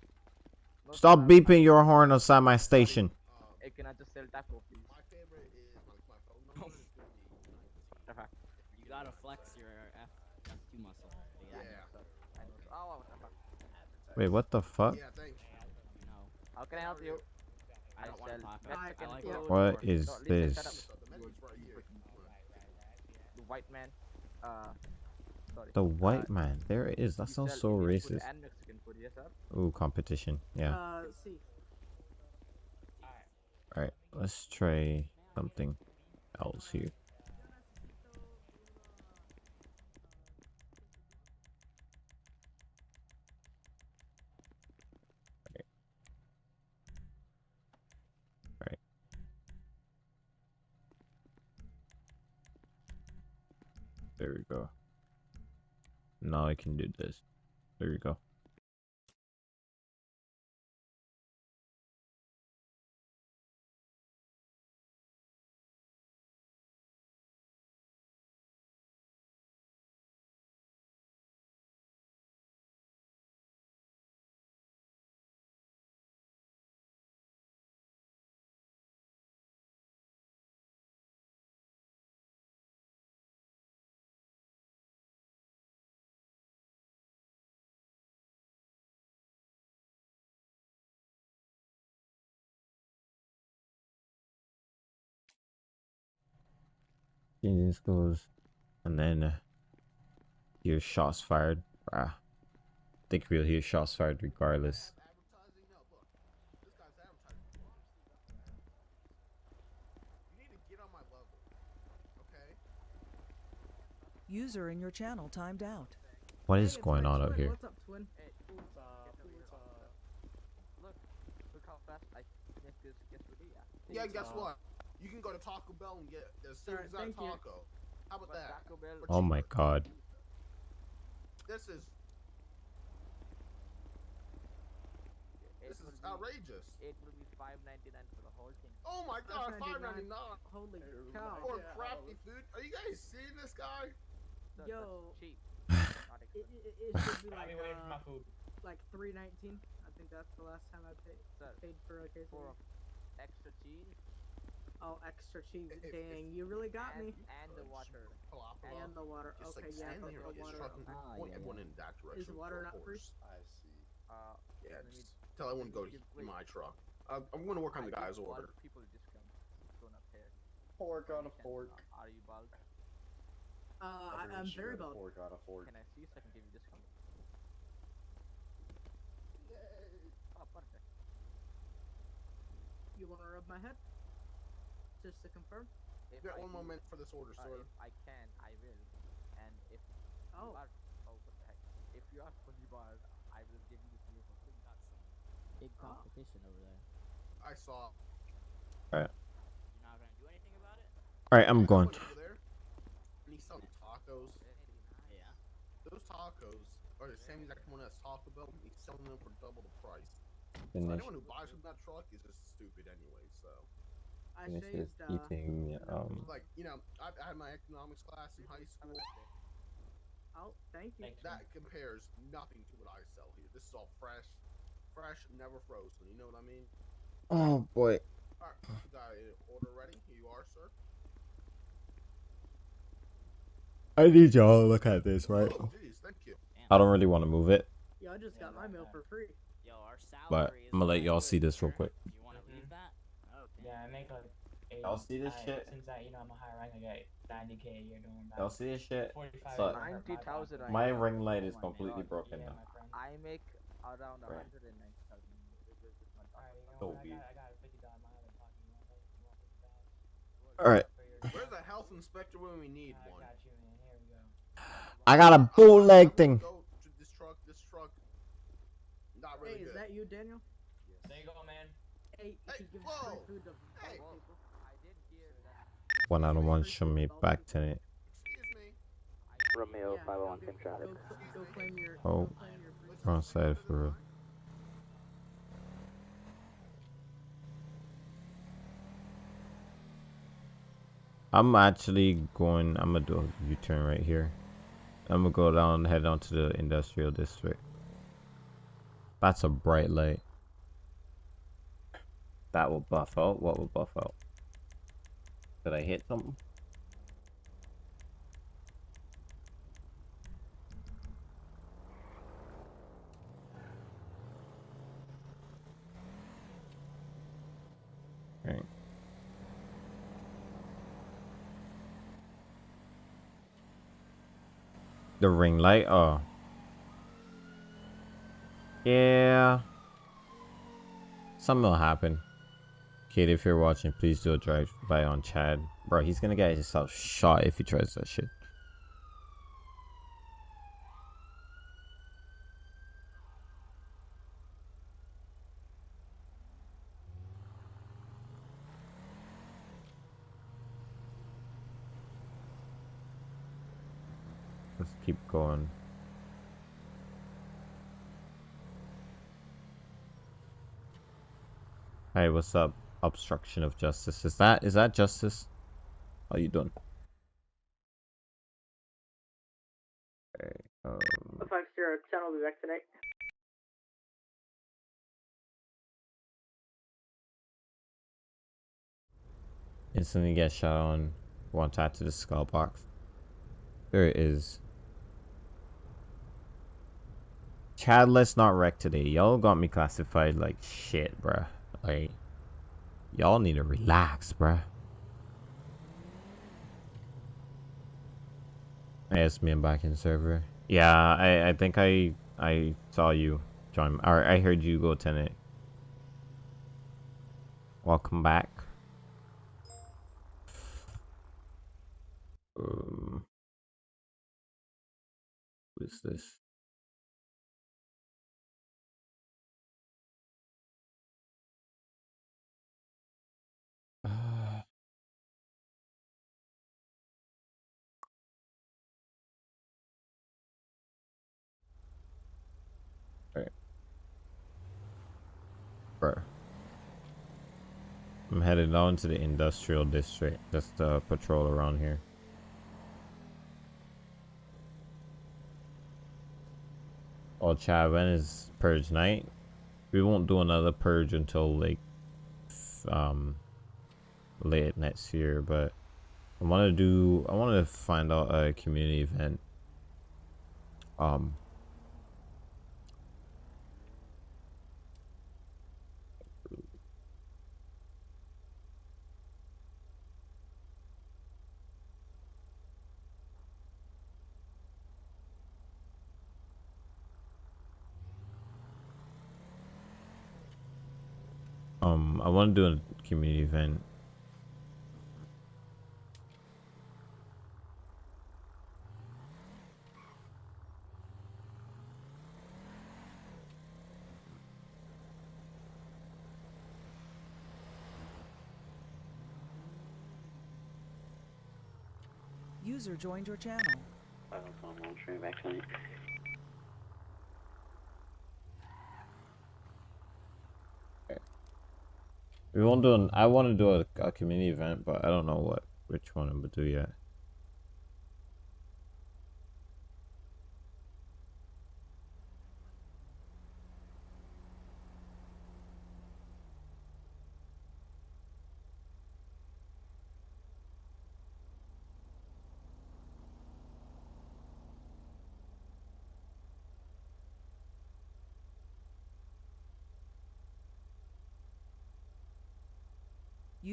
S1: Stop beeping your horn outside my station.
S3: um,
S4: Hey, can I just sell taco, please?
S3: my favorite is my, my phone number is gonna be 19.
S4: Okay.
S9: You gotta flex your F F2 muscle.
S3: Yeah.
S4: I know. Oh, what the fuck?
S1: Wait, what the fuck?
S3: Yeah, thanks.
S4: How can I help you?
S9: I
S4: sell. Mexican
S9: I like
S4: food.
S9: taco.
S1: What
S4: or-
S1: is
S4: No,
S1: this?
S3: the menu's right here.
S4: The white man. Uh, sorry.
S1: The
S4: Uh,
S1: man. There it is. That sounds so racist.
S4: And food, yes, sir.
S1: Ooh, competition. Yeah.
S12: Uh, see.
S1: All right. Let's try something else here. There we go. Now I can do this. There you go. Jesus goes, and then uh, hear shots fired. Bruh. think we'll hear shots fired regardless.
S3: Advertising? No, look. This guy's advertising. You need to get on my level. Okay?
S13: User in your channel timed out.
S1: What
S12: Hey,
S1: is
S12: it's
S1: going on out here?
S12: What's up, twin?
S4: Hey,
S12: Puta,
S4: get over here.
S12: puta.
S4: Look, look how fast I get this quesadilla.
S3: Yeah, guess
S12: Uh,
S3: what? You can go to Taco Bell and get the same
S12: Alright,
S3: exact
S12: thank you.
S3: taco. How about
S4: But
S3: that?
S4: Taco Bell.
S1: Oh my god.
S3: This is this
S4: will
S3: is
S4: be-
S3: outrageous.
S4: It will be five ninety nine for the whole thing.
S3: Oh my god, five ninety
S12: $5.99.
S3: nine
S12: Holy cow.
S3: for
S6: Yeah.
S3: crappy food. Are you guys seeing this guy?
S4: So
S12: Yo.
S4: cheap.
S12: It, it, it should be like,
S11: be my
S12: uh,
S11: food.
S12: like 319. I think that's the last time I paid,
S4: Sir,
S12: paid for a case
S4: for extra cheese
S12: Oh, extra cheese.
S3: If- if-
S12: Dang, you really got
S4: and,
S12: me.
S4: and the water.
S12: And the water.
S3: Just
S12: Okay,
S3: like
S12: yeah,
S3: stand
S12: but the
S3: and
S12: water.
S3: trucking
S9: Ah,
S3: point
S9: yeah,
S3: everyone in that direction. with
S12: water not free?
S6: I see.
S4: Uh,
S3: Yeah,
S4: let me
S3: just tell everyone to go to
S4: give-
S3: in my truck. Uh, I'm gonna work on the guy's order.
S4: People discount. Don't appear.
S6: Pork on a fork.
S4: uh, Are you bald?
S12: Uh, I, I'm very bald.
S6: Pork on a fork.
S4: Can I see so I can give you discount? Oh, perfect.
S12: You want to rub my head? Just to confirm?
S4: If
S3: Yeah,
S4: I
S3: one
S4: do-
S3: moment for this order,
S4: uh,
S3: sir.
S4: if I can, I will. And if
S12: Oh.
S4: you are, oh, what the heck? If you are fully bald, I will give you this meal for free.
S9: Got some big competition over there.
S3: I saw. All right.
S9: You're not gonna do anything about it?
S1: All right, I'm going.
S3: went over there, and he's selling tacos.
S9: Yeah.
S3: Those tacos are the same exact one as Taco Bell. He's selling them for double the price. So anyone who buys from that truck is just stupid anyway. So,
S12: I
S1: finish this
S12: shaved, uh,
S1: eating. Um,
S3: like you know, I, I had my economics class in high school.
S12: Oh, thank you.
S3: That compares nothing to what I sell here. This is all fresh, fresh, never frozen. You know what I mean?
S1: Oh boy.
S3: Alright, you got an order ready? Here you are, sir.
S1: I need y'all to look at this, right?
S3: Oh, jeez, thank you.
S1: I don't really want to move it,
S12: Yo, I just got my meal for free.
S4: Yo, our
S1: but
S4: salary is
S1: I'm gonna let y'all see this real quick.
S4: You want to leave that? Okay.
S11: Yeah, I make like. 80,
S1: Y'all see this
S11: I-
S1: shit?
S11: Since I, you know, I'm a high rank, I get 90k a year doing that.
S1: Y'all see this shit?
S11: 45
S1: So,
S11: is my
S2: 90,000 I
S1: my
S2: know.
S1: ring light is
S2: my
S1: completely
S2: God.
S1: broken
S11: Yeah,
S1: now.
S11: my friend.
S2: I make around
S1: Right.
S2: 190,000. This is my
S11: Alright, you know
S1: So
S11: what? I
S1: be-
S11: got, I got a fifty dollar mileage pocket. You want that? You want fifty dollars?
S1: All right.
S3: Where's the health inspector when we need
S11: I
S3: one?
S11: got you, man. Here we go.
S1: I got a bootleg thing.
S3: Go to this truck. This truck. Not really
S12: Hey, is
S3: good.
S12: that you, Daniel?
S11: There you go, man.
S12: Hey,
S3: Hey,
S12: he gives
S3: whoa.
S12: free food to
S3: Hey.
S12: broke people.
S2: I did hear that.
S1: One out of one, show me back to it.
S2: Romeo 501
S12: go-
S2: Kim traffic.
S12: Go, go claim your.
S1: Oh,
S12: go claim your free
S1: front side for real. I'm actually going. I'm gonna do a U-turn right here. I'm gonna go down, head on to the industrial district. That's a bright light. That will buff out. What will buff out? Did I hit something? The ring light? Oh. Yeah. Something will happen. Kid, if you're watching, please do a drive by on Chad. Bro, he's gonna get himself shot if he tries that shit. Let's keep going. Hey, what's up? Obstruction of justice. Is that is that justice? How you doing? Okay, um,
S12: Five zero ten will be back tonight.
S1: instantly get shot on. One tap to the skull box. There it is. Chad, let's not wreck today. Y'all got me classified like shit, bruh. Like, y'all need to relax, bruh. Hey, it's me. Back in server. Yeah, I, I think I I saw you join. Or I heard you go tenant. Welcome back. Um, who is this? Uh, Right. Bruh. I'm headed on to the industrial district just to patrol around here. Oh, Chad, when is purge night? We won't do another purge until like um late next year, but I want to do. I want to find out a community event. Um. Um, I want to do a community event.
S13: User joined your channel.
S5: Back.
S1: We won't do an. I want to do a, a community event, but I don't know what which one I'm gonna do yet.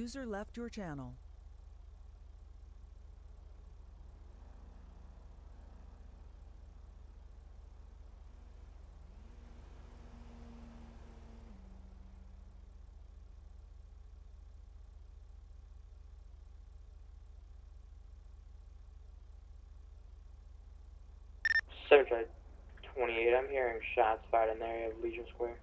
S13: User left your channel.
S11: Seven 28, I'm hearing shots fired in the area of Legion Square.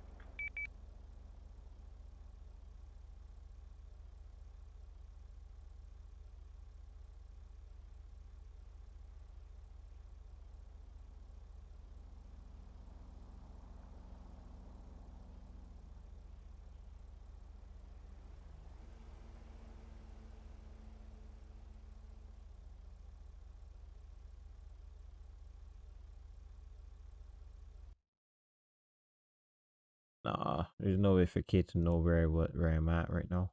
S1: Nah, there's no way for Kate to know where what where I'm at right now.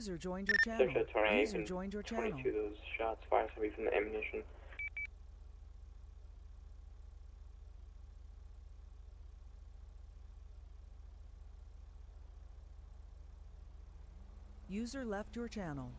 S13: User joined your channel.
S11: Drive 28
S13: User joined your channel.
S11: 22, those shots fired somebody from the ammunition.
S13: User left your channel.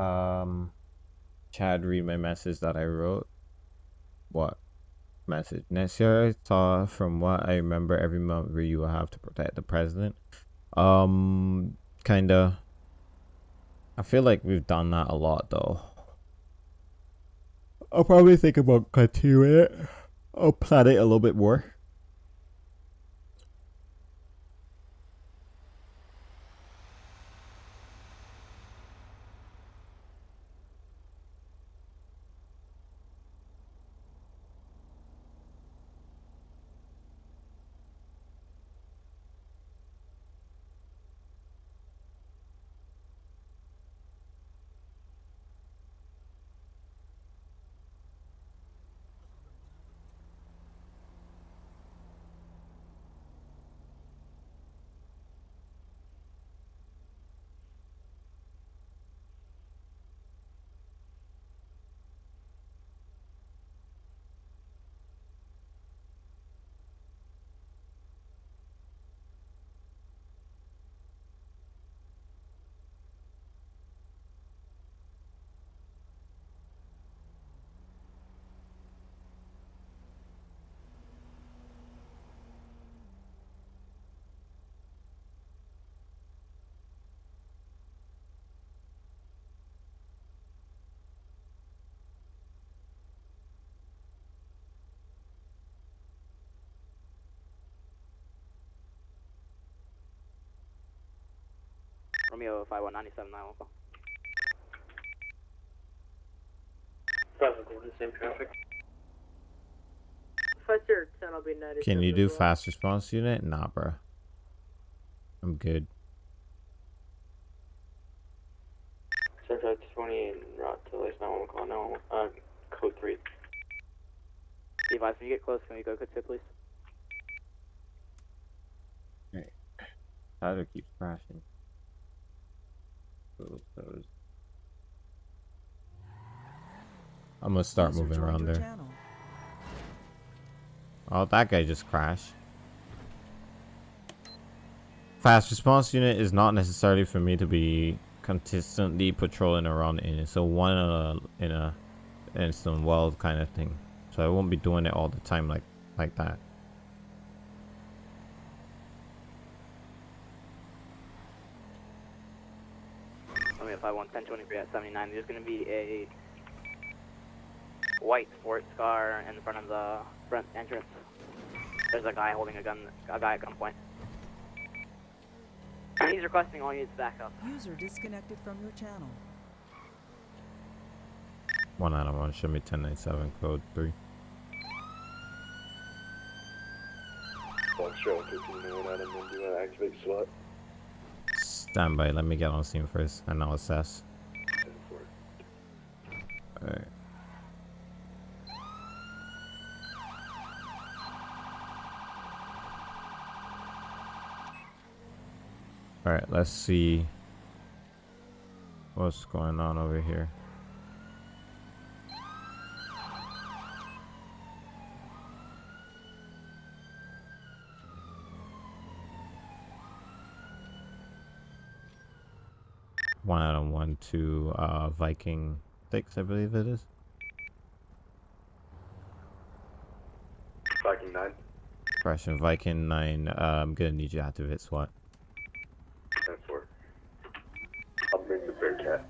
S1: Um, Chad, read my message that I wrote. What message? Next year, I saw from what I remember every month where you will have to protect the president. Um, kinda. I feel like we've done that a lot though. I'll probably think about continuing it. I'll plan it a little bit more.
S9: Romeo 5197 914.
S11: Probably the same traffic.
S12: Fister 10 will be 97
S1: Can you do
S12: well.
S1: fast response unit? Nah, bro. I'm good.
S11: Seven Drive 28 and route to Lace 911 call 911, uh, code 3.
S9: Device, when you get close, can we go code 2, please?
S1: Tyler keeps crashing. Close those. I'm gonna start
S13: User
S1: moving around there.
S13: channel.
S1: Oh, that guy just crashed. Fast response unit is not necessarily for me to be consistently patrolling around in. It's a one in a in a instant world kind of thing. So I won't be doing it all the time like like that.
S2: Only at 51 1023 at 79. There's going to be a white sports car in front of the front entrance. There's a guy holding a gun, a guy at gunpoint. He's requesting all units back up.
S13: User disconnected from your channel.
S1: One out of one. Show me 1097 code three.
S14: Foxtrot 15 one Adam, when do you want to activate SWAT?
S1: Stand by. Let me get on scene first, and I'll assess. Alright. Alright, let's see what's going on over here. One out of one to uh, Viking six, I believe it is.
S14: Viking 9,
S1: Correction, Viking nine. Uh, I'm gonna need you to activate SWAT.
S14: 10 4. I'll bring the Bearcat.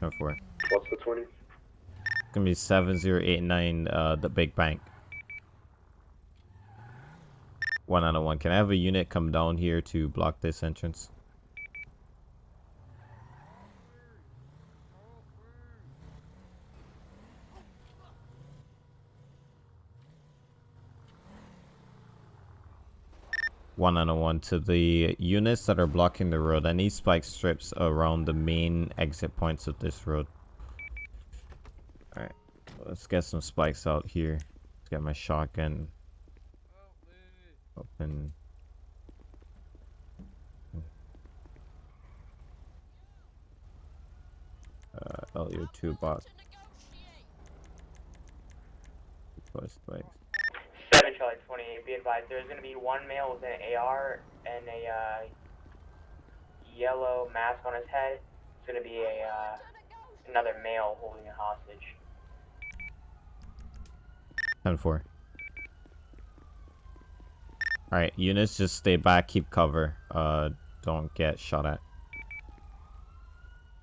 S1: Ten four.
S14: What's the 20?
S1: It's gonna be seven zero eight nine. Uh, the big bank. One out of one. Can I have a unit come down here to block this entrance? One out of one to the units that are blocking the road. I need spike strips around the main exit points of this road. Alright, let's get some spikes out here. Let's get my shotgun open. Uh, LU2 box. Deploy spikes.
S11: 7 Charlie 28, be advised, there's going to be one male with an AR and a uh, yellow mask on his head. It's going to be a uh, another male holding a hostage.
S1: 10 4. Alright, units just stay back, keep cover. Uh, don't get shot at.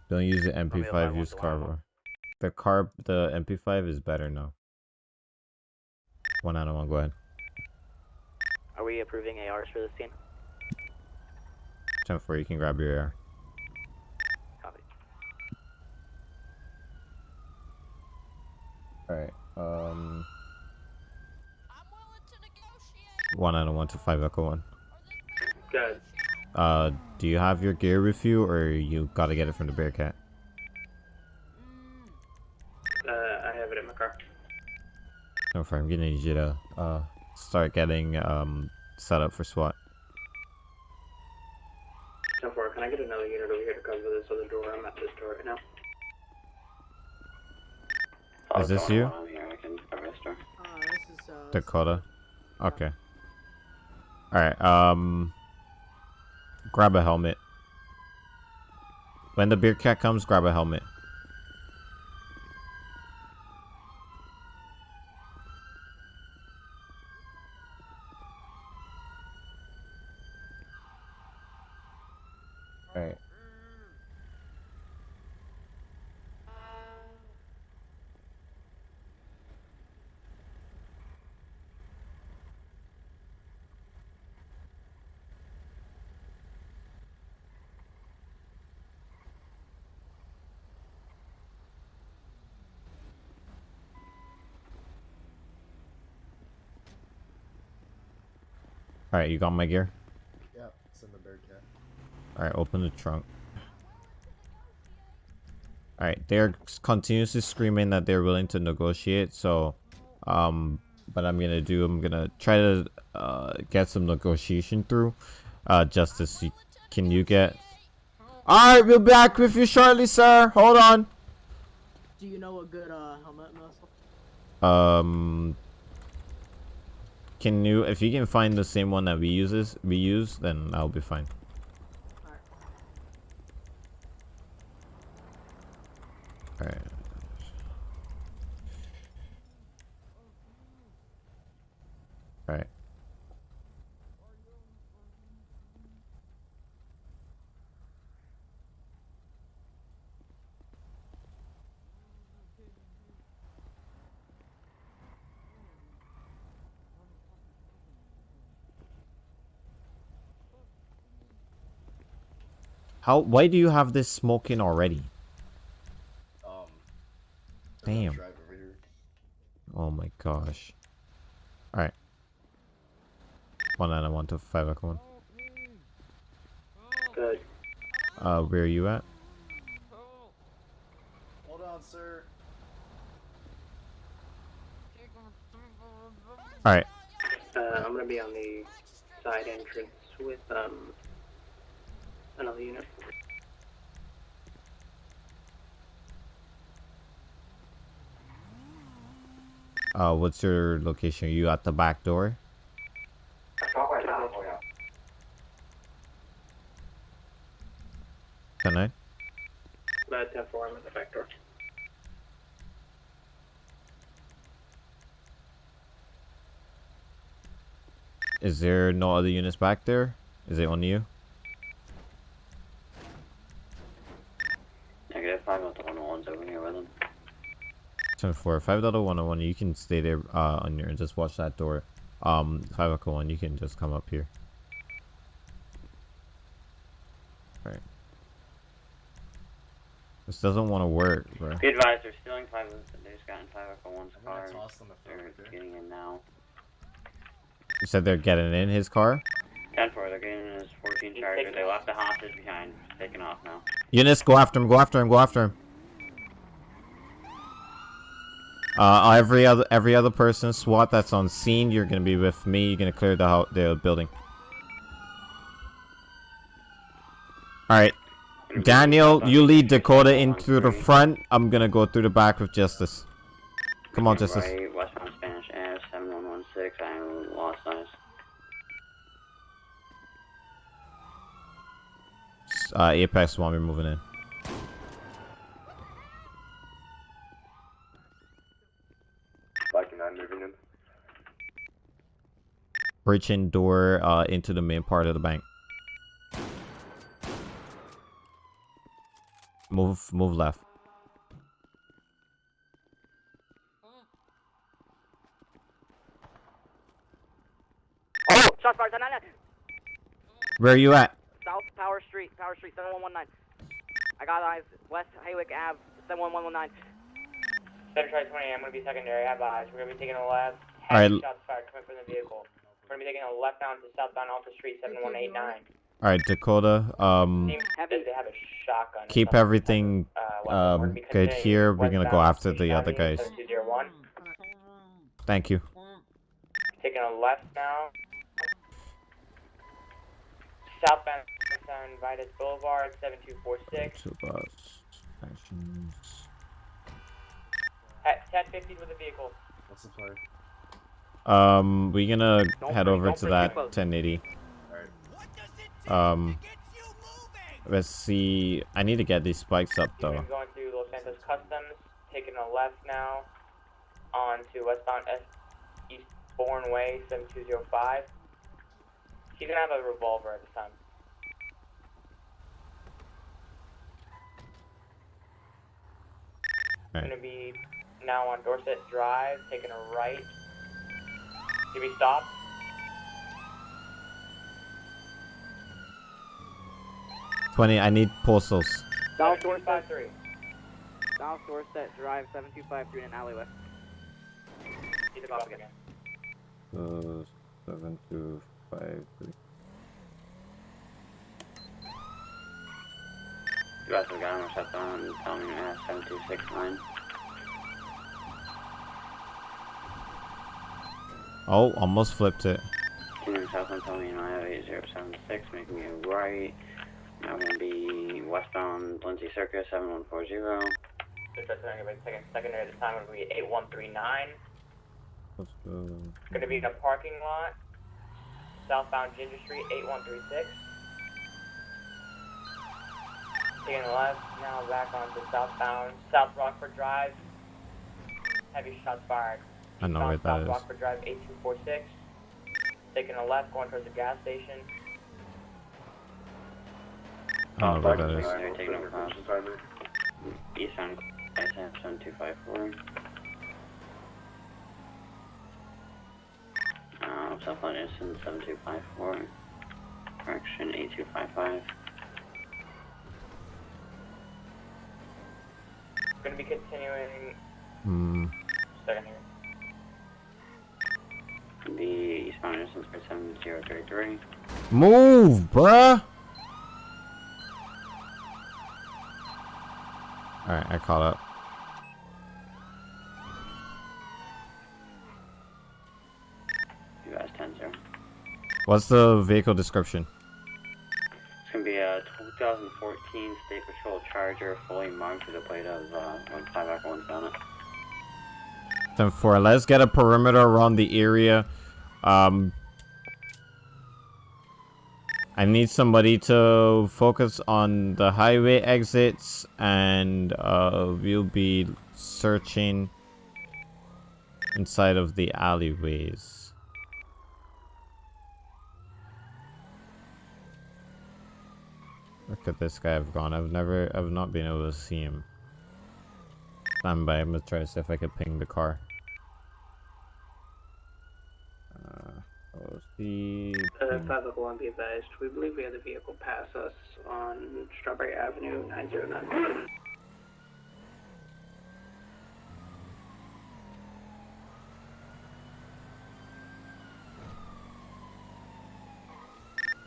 S1: Don't use the MP5, use carver. The carb, the MP5 is better now. One out of one, go ahead.
S2: Are we approving ARs for this scene?
S1: 10 4, you can grab your AR.
S2: Copy.
S1: Alright, um. I'm willing to negotiate one out of one to five echo one.
S11: Good.
S1: Uh, do you have your gear with you, or you gotta get it from the Bearcat?
S11: Uh, I have it in my car.
S1: No, I'm gonna need you to uh start getting um set up for SWAT.
S11: 10 4, can I get another unit over here to cover this other door? I'm at this door right now.
S1: Is this you,
S5: here, I can cover this door.
S12: Uh, this is, uh,
S1: Dakota? Okay. All right. Um, grab a helmet. When the Bearcat comes, grab a helmet. Alright. Alright, you got my gear?
S6: Yeah, it's in the Bearcat.
S1: Alright, open the trunk. Alright, they're s- continuously screaming that they're willing to negotiate, so, um, what I'm gonna do, I'm gonna try to, uh, get some negotiation through. Uh, Justice, you, can you get... Alright, we'll be back with you shortly, sir. Hold on.
S12: Do you know a good uh helmet muscle?
S1: Um, can you, if you can find the same one that we uses we use, then I'll be fine. How? Why do you have this smoking already?
S6: Um.
S1: Damn.
S6: Drive over here.
S1: Oh my gosh. Alright. One nine one two five echo one.
S10: Good.
S1: Uh where are you at?
S6: Hold on, sir.
S1: Alright.
S10: Uh, I'm gonna be on the side entrance with um another unit.
S1: Uh what's your location? Are you at the back door? Can I?
S10: That's F four. I'm at the back door.
S1: Is there no other units back there? Is it on you?
S5: Negative five out the one oh one's over here with him.
S1: Ten four five dot one oh one. You can stay there uh on your and just watch that door. Um five one. You can just come up here. Right. This doesn't want to work, bro.
S5: Be advised, they're stealing five. They just got in five echo one's car.
S6: toss them a
S5: They're
S6: filter.
S5: getting in now.
S1: You said they're getting in his car.
S5: Ten four. They're getting in his 14 charger. They left the hostage behind. Taking off now.
S1: Eunice, go after him. Go after him. Go after him. Uh, every other every other person SWAT that's on scene, you're gonna be with me. You're gonna clear the ho the building. All right, Daniel, you lead Dakota in through the front. I'm gonna go through the back with Justice. Come on, Justice.
S5: Westbound Spanish Ave, 7116. I lost eyes.
S1: Uh, Apex want me moving in.
S14: Black and nine moving in.
S1: Breaching door uh, into the main part of the bank. Move, move left.
S4: Oh, shots fired. 999.
S1: Where are you at?
S4: South Power Street, Power Street, 7119. I got eyes. West Hawick Ave, 71119.
S11: Center try 20, I'm gonna be secondary, I have eyes. We're gonna be taking a left.
S1: Alright.
S11: Shots fired coming from the vehicle. We're gonna be taking a left bound to southbound Alta Street, 7189.
S1: All right, Dakota. Um,
S11: Seems that they have a shotgun.
S1: keep everything
S11: Uh, weapon. We're gonna
S1: um good here. We're gonna go after the other guys. Thank you.
S11: Taking a left now. Southbound on Vitus Boulevard, 7246.
S1: Two bus actions.
S11: At 1050 with a vehicle.
S6: What's the play?
S1: Um, we're gonna
S11: Don't
S1: head over to that 1080. Um, let's see. I need to get these spikes up
S11: We're
S1: though.
S11: going to Los Santos Customs, taking a left now on to westbound S Eastbourne Way, 7205. He's gonna have a revolver at this time.
S1: Alright.
S11: Gonna be now on Dorset Drive, taking a right. Did we stop?
S1: Twenty. I need postals.
S4: South Dorset,
S11: 5253.
S4: South Dorset Drive, 7253 in an alleyway.
S11: He's off again.
S1: Uh, seven two five three.
S5: You guys have got him shut down and tell me uh, 7269.
S1: Oh, almost flipped it.
S5: Kingdom South Antonio, I have 8076, making you right. Now I'm gonna be westbound Lindsay Circus, 7140.
S11: Dispatch center by second secondary. The time will be 8139.
S1: Let's go.
S11: It's gonna be in a parking lot, southbound Ginger Street, 8136. Taking left, now back onto southbound, South Rockford Drive. Heavy shots fired.
S1: I know where that is.
S11: Rockford Drive, 8246. Taking a left, going towards the gas station.
S1: I don't know where that is.
S5: They're taking over cross. Eastbound, ISF 7254. Uh, southbound Eastern 7254. Correction 8255.
S11: Gonna be continuing.
S1: Hmm.
S11: Second here.
S5: The eastbound Eastern 7033.
S1: Move, bruh! Alright, I caught up.
S5: US 10 0.
S1: What's the vehicle description?
S5: It's gonna be a 2014 State Patrol Charger, fully marked with a plate of uh, 15 Echo 1 on it.
S1: 10 4. Let's get a perimeter around the area. Um, I need somebody to focus on the highway exits, and uh, we'll be searching inside of the alleyways. Look at this guy I've gone? I've never, I've not been able to see him. Stand by, I'm gonna try to see if I could ping the car. Uh, oh, the
S10: Uh, 501 be advised. We believe we have the vehicle pass us on Strawberry Avenue 909.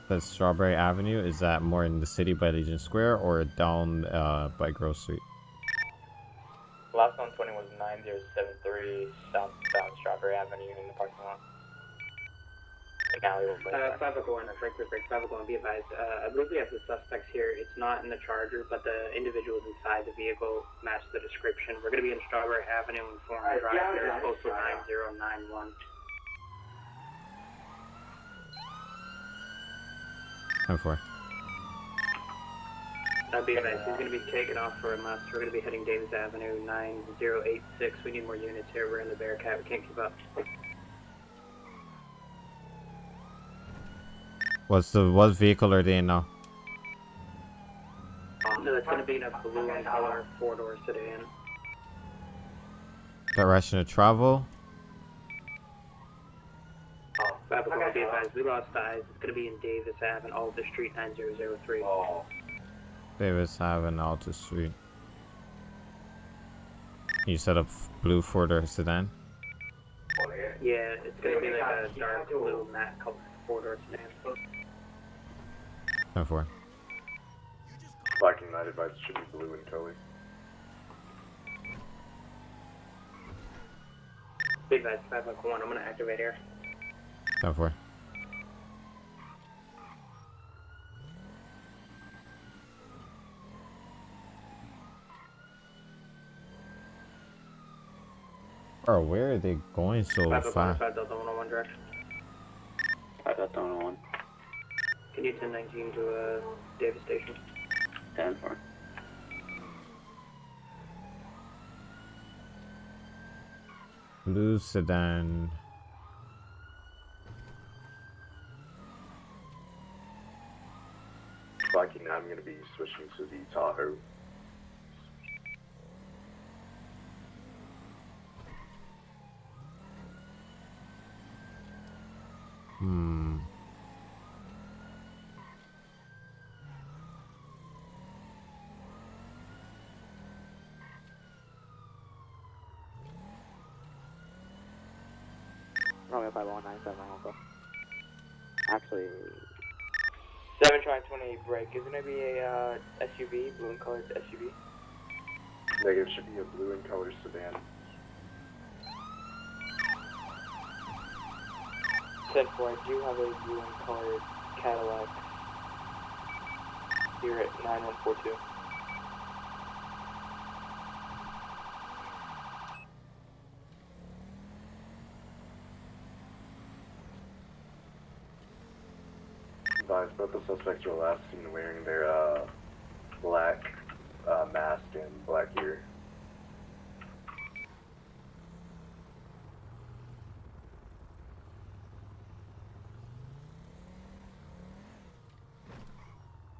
S1: the Strawberry Avenue. Is that more in the city by Legion Square or down uh, by Grove Street?
S11: Last 120 was 9073 southbound Strawberry Avenue in the parking lot. An alley will
S10: Uh, 501, Frankfurt Break 501, be advised. Uh, I believe we have the suspects here. It's not in the Charger, but the individuals inside the vehicle match the description. We're going to be in Strawberry Avenue and Forum Drive. There's postal 9091.
S1: Time for.
S10: Uh, be advised, he's going to be taking off for a must. We're going to be heading Davis Avenue 9086. We need more units here. We're in the Bearcat. We can't keep up.
S1: What's the what vehicle are they in now?
S10: No, it's going to be in a blue and color four-door sedan.
S1: Direction of travel.
S10: Oh, Babylon, be advised, we lost eyes. It's going to be in Davis Ave and Alta Street 9003. Oh.
S1: Davis Ave and Alta Street. You set up blue four-door sedan.
S10: Oh, yeah, it's going to be like a dark blue matte color four-door sedan.
S1: Time for.
S14: Viking Night advice should be blue and color.
S10: Be advised, 551, I'm going to activate here.
S1: Time for. Bro, where are they going so
S10: 551,
S1: fast?
S10: 5 Delta 101 direct.
S5: 5 Delta 101.
S10: Can 1019 to uh, Davis Station?
S5: 10 4.
S1: Blue sedan.
S14: Viking Night, I'm going to be switching to the Tahoe.
S15: Actually...
S11: 7 trying 28 break. Isn't it be a uh, SUV, blue and colored SUV?
S14: Negative, should be a blue and colored sedan.
S11: 10 4, I do have a blue and colored Cadillac. Here at 9142.
S14: Advised, both the suspects were last seen wearing their uh, black uh, mask and black gear.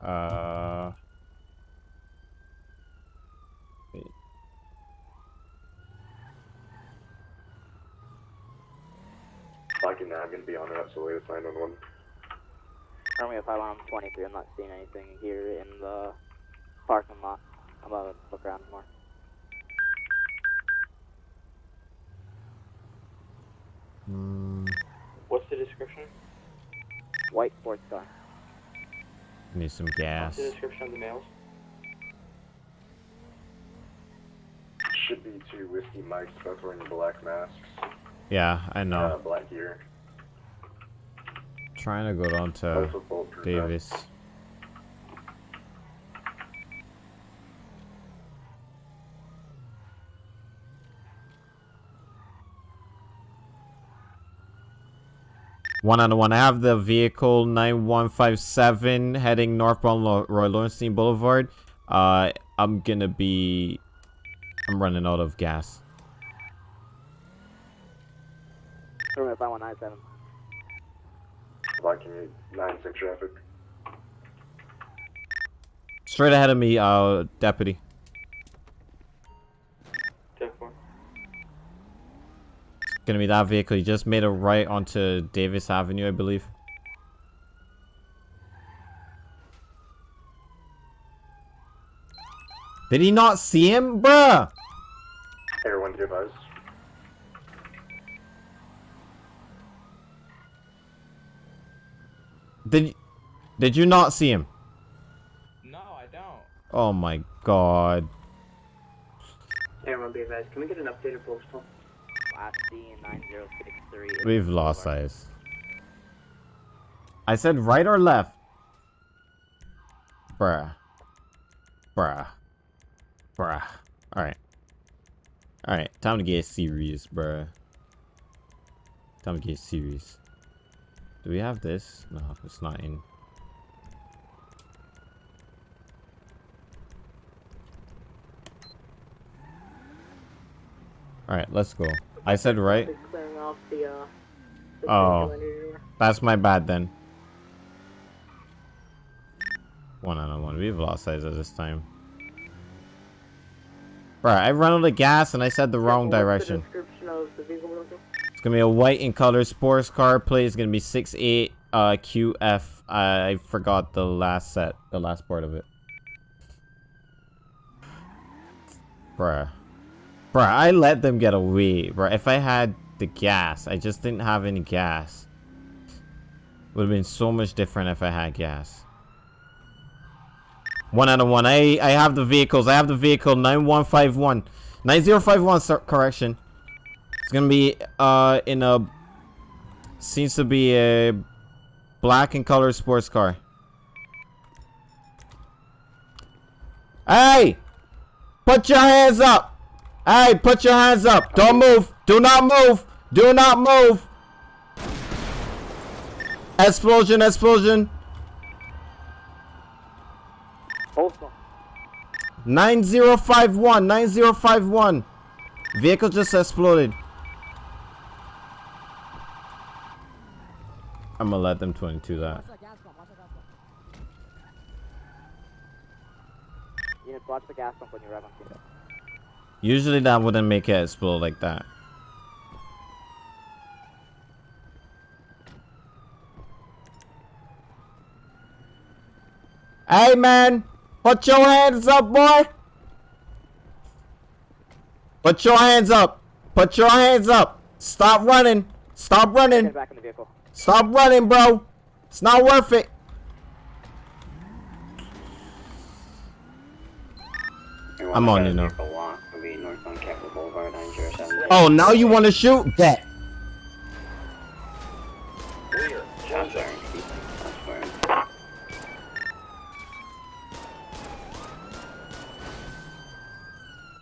S1: Uh. wait.
S14: And I'm gonna be on it, so wait a 911.
S15: Romeo 5 on 23. I'm not seeing anything here in the parking lot. I'm about to look around more.
S1: Hmm,
S11: What's the description?
S15: White sports car.
S1: need some gas.
S11: What's the description of the males?
S14: Should be two whiskey mikes, both wearing black masks.
S1: Yeah, I
S14: Uh,
S1: know.
S14: black gear.
S1: Trying to go down to
S14: Both with bulletproof vests.
S1: Davis. One on one. I have the vehicle 9157 heading northbound Lo- Roy Lowenstein Boulevard. Uh, I'm gonna be. I'm running out of gas.
S15: Romeo 5197.
S14: Blocking 96 traffic.
S1: Straight ahead of me, uh, deputy. Gonna be that vehicle. You just made a right onto Davis Avenue, I believe. Did he not see him, bruh?
S14: Everyone advised.
S1: Did did you not see him?
S11: No, I don't.
S1: Oh my god.
S10: Everyone be advised. Can we get an updated postal?
S15: Last D 9063.
S1: We've lost eyes. I said right or left? Bruh. Bruh. Bruh. Alright. Alright, time to get serious, bruh. Time to get serious. Do we have this? No, it's not in. Alright, let's go. I said right?
S12: The, uh, the
S1: Oh, that's my bad then. One on one. We've lost size at this time. Bruh, I run out of gas and I said the wrong direction. It's gonna be a white in color sports car. Plate is gonna be 68 uh, QF. I forgot the last set, the last part of it. Bruh. Bruh, I let them get away. Bruh, if I had the gas, I just didn't have any gas. Would have been so much different if I had gas. One out of one. I, I have the vehicles. I have the vehicle 9151. 9051, sir, correction. It's gonna be uh in a seems to be a black and color sports car. Hey! Put your hands up! Hey, put your hands up! Don't move! Do not move! Do not move! Explosion, explosion!
S15: Postal.
S1: 9051, 9051. Vehicle just exploded. I'm gonna let them 22 that.
S15: Units, watch the gas pump when you arrive on scene.
S1: Usually that wouldn't make it explode like that. Hey man, put your hands up, boy. Put your hands up. Put your hands up. Stop running. Stop running.
S15: Get back in the vehicle.
S1: Stop running, bro. It's not worth it. I'm on you now.
S5: Vehicle walk will be northbound Capitol Boulevard 907.
S1: Oh, now you want to shoot? Bet.
S5: Shots fired. Shots fired.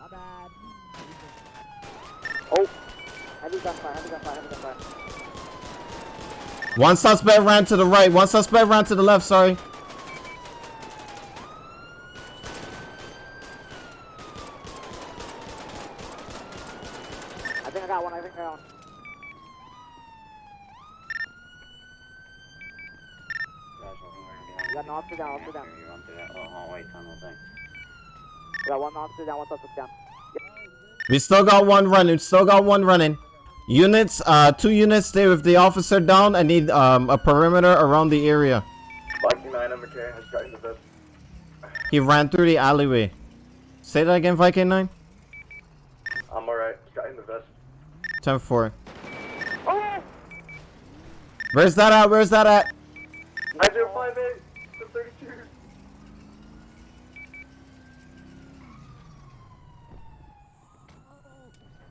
S9: My bad.
S15: Oh! Heavy gunfire, heavy gunfire, heavy gunfire.
S1: One suspect ran to the right. One suspect ran to the left. Sorry.
S15: I think I got one. I think I got one. You got an officer down, officer down.
S5: You run through that little hallway tunnel thing.
S15: We got one officer down, one suspect down.
S1: We still got one running. Still got one running. Units, uh, two units stay with the officer down. I need um a perimeter around the area.
S14: Viking 9 McKay has gotten the vest.
S1: He ran through the alleyway. Say that again, Viking 9?
S14: I'm alright. Got in the vest.
S1: 10 4. Where's that at? Where's that at?
S14: 9058 to 32.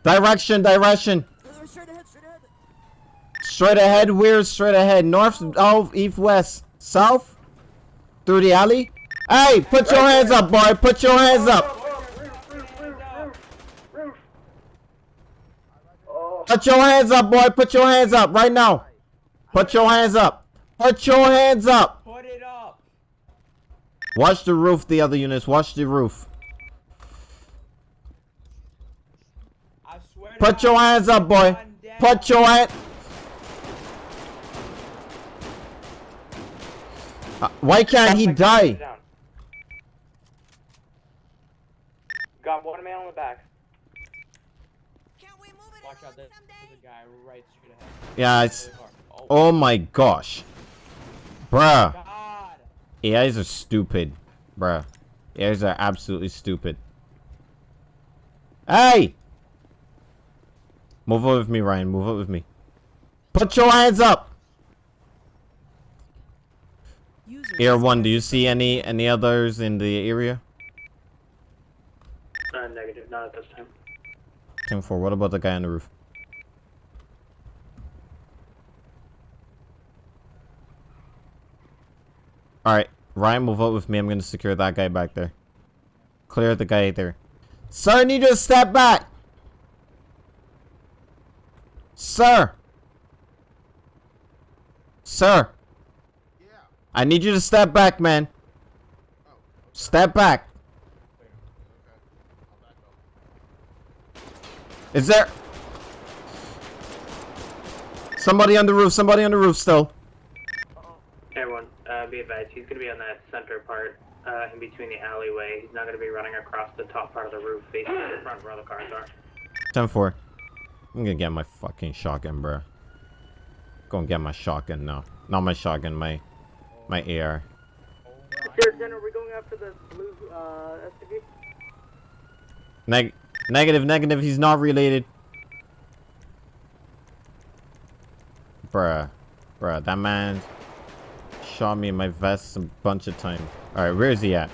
S1: Direction, direction. Straight ahead, we're Straight ahead. North, south, east, west. South? Through the alley? Hey, put your hands up, boy. Put your hands up. Put your hands up, boy. Put your hands up right now. Put your hands up. Put your hands up.
S7: Put it up.
S1: Watch the roof, the other units. Watch the roof.
S7: I swear
S1: Put your hands up, boy. Put your hand. Uh, Why can't he die?
S11: Got one man on the back.
S7: Watch out, there- there's a guy right straight ahead.
S1: Yeah, it's. Oh my gosh. Bruh. AIs are stupid. Bruh. AIs are absolutely stupid. Hey! Move up with me, Ryan. Move up with me. Put your hands up! Air 1, do you see any any others in the area?
S10: Uh, negative, not at this time.
S1: Team 4, what about the guy on the roof? Alright, Ryan, will vote with me. I'm gonna secure that guy back there. Clear the guy there. Sir, I need you to step back! Sir! Sir! I need you to step back, man. Step back. Is there... Somebody on the roof, somebody on the roof still.
S10: Everyone, uh, be advised, he's going to be on that center part, uh, in between the alleyway. He's not going to be running across the top part of the roof facing the front where all the cars are.
S1: 10-4. I'm gonna get my fucking shotgun, bro. Gonna get my shotgun now. Not my shotgun, my... My AR.
S12: Sir, General, we're going after the blue uh, SUV.
S1: Neg negative, negative, he's not related. Bruh. Bruh, that man shot me in my vest a bunch of times. Alright, where is he at?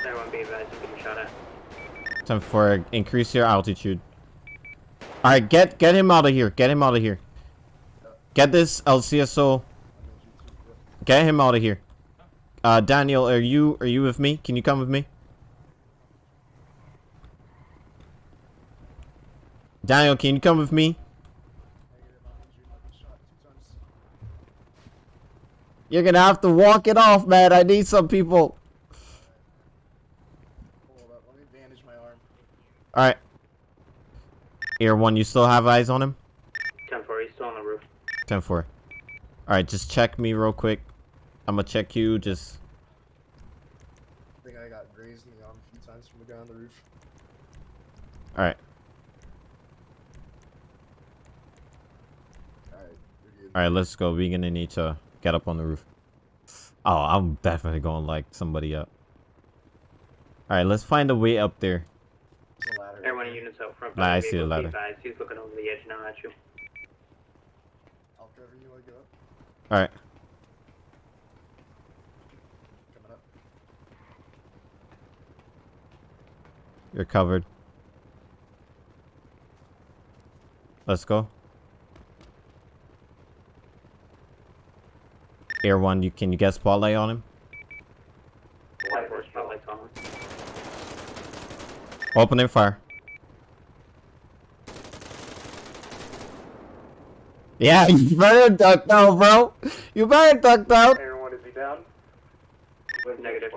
S10: Everyone, be advised, he's getting shot at.
S1: Time for increase your altitude. Alright, get get him out of here. Get him out of here. Get this LCSO. Get him out of here. Uh, Daniel, are you are you with me? Can you come with me? Daniel, can you come with me? You're gonna have to walk it off, man. I need some people.
S6: Let me bandage my arm.
S1: Alright. Air 1, you still have eyes on him?
S10: 10-4, he's still on the roof.
S1: 10-4. Alright, just check me real quick. I'm gonna check you, just...
S6: I think I got grazed in the arm a few times from the guy on the roof.
S1: Alright.
S6: Alright.
S1: Alright, let's go. We're gonna need to get up on the roof. Oh, I'm definitely gonna like somebody up. Alright, let's find a way up there.
S6: There's a ladder.
S10: Everyone units out front.
S1: Nah, I see the
S10: able to be
S1: ladder.
S10: advised, He's looking over the edge now at you.
S6: I'll cover you while I go up.
S1: Alright. You're covered. Let's go. Air 1, you can you get spotlight on him?
S10: White horse spotlights on him.
S1: Opening fire. Yeah, you better duck down, bro. You better duck down.
S14: Everyone, is he down?
S10: Negative.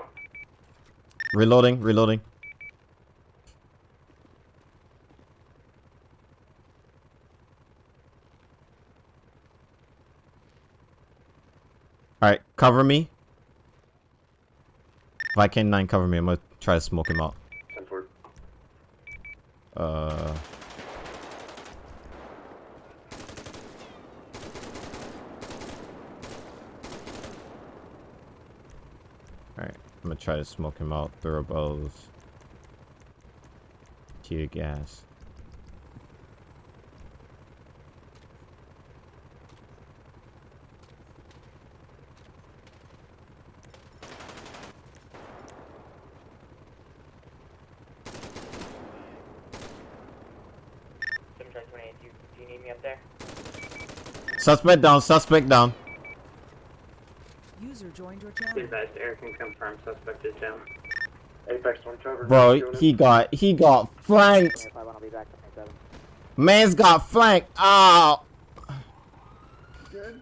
S1: Reloading, reloading. Alright, cover me. Viking 9, cover me. I'm gonna try to smoke him out. Uh... Alright, I'm gonna try to smoke him out. Throw bows. Tear gas.
S11: Seven Charlie 28, do you, do you need me up there?
S1: Suspect down, suspect down.
S13: User joined your
S10: Be
S13: channel.
S10: advised, Eric can confirm suspect is down.
S14: Apex one cover.
S1: Bro, he got he got flanked.
S15: If I want to be back to 27.
S1: Man's got flanked. Oh.
S6: Good.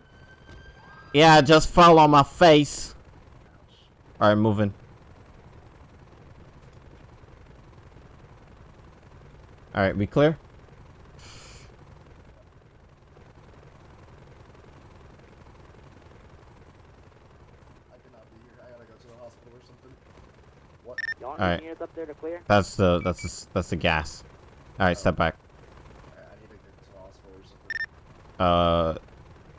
S1: Yeah, I just fell on my face. Alright, moving. Alright, we clear?
S6: I cannot be here. I gotta go to the hospital or something. What?
S15: Y'all want
S1: Alright.
S15: any units up there to clear?
S1: That's the that's the that's the gas. Alright, step back.
S6: I, I need to get to the hospital or something.
S1: Uh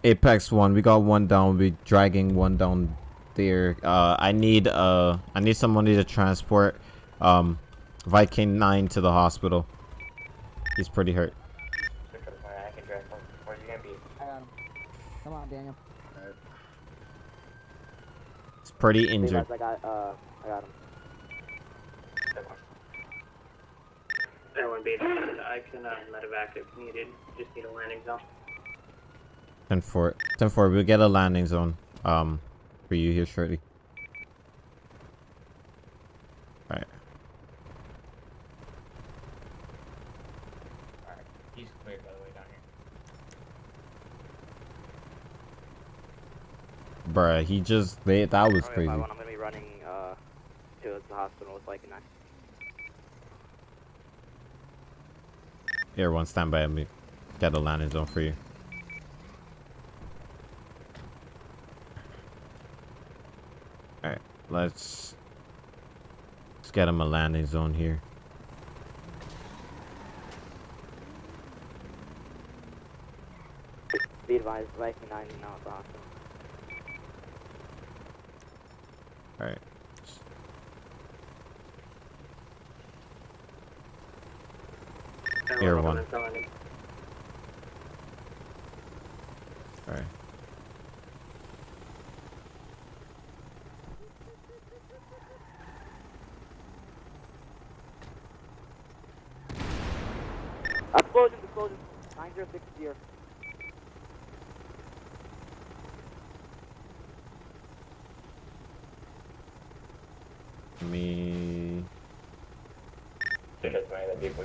S1: Apex one, we got one down, we dragging one down there. Uh I need uh I need somebody to transport um Viking nine to the hospital. He's pretty hurt.
S11: Seven Charlie 29, I can drive home. Where's he gonna be?
S9: I got him. Come on, Daniel.
S6: Alright.
S1: He's pretty injured.
S15: I got, uh, I got him.
S10: Everyone be advised, I can uh, medevac if needed. Just need a landing zone.
S1: 10 4. 10 4, we'll get a landing zone um for you here shortly. Alright.
S11: Alright, he's cleared by the way down here.
S1: Bruh, he just they that was crazy.
S15: I'm gonna be running, uh, to the hospital with like a
S1: Everyone stand by me. Get a landing zone for you. Alright, let's let's get him a landing zone here.
S15: Be advised, Viking 9 now at the.
S1: Alright. Here, one. Alright.
S15: Explosion, explosion. 9060.
S1: Me
S11: Seven Charlie 29, that vehicle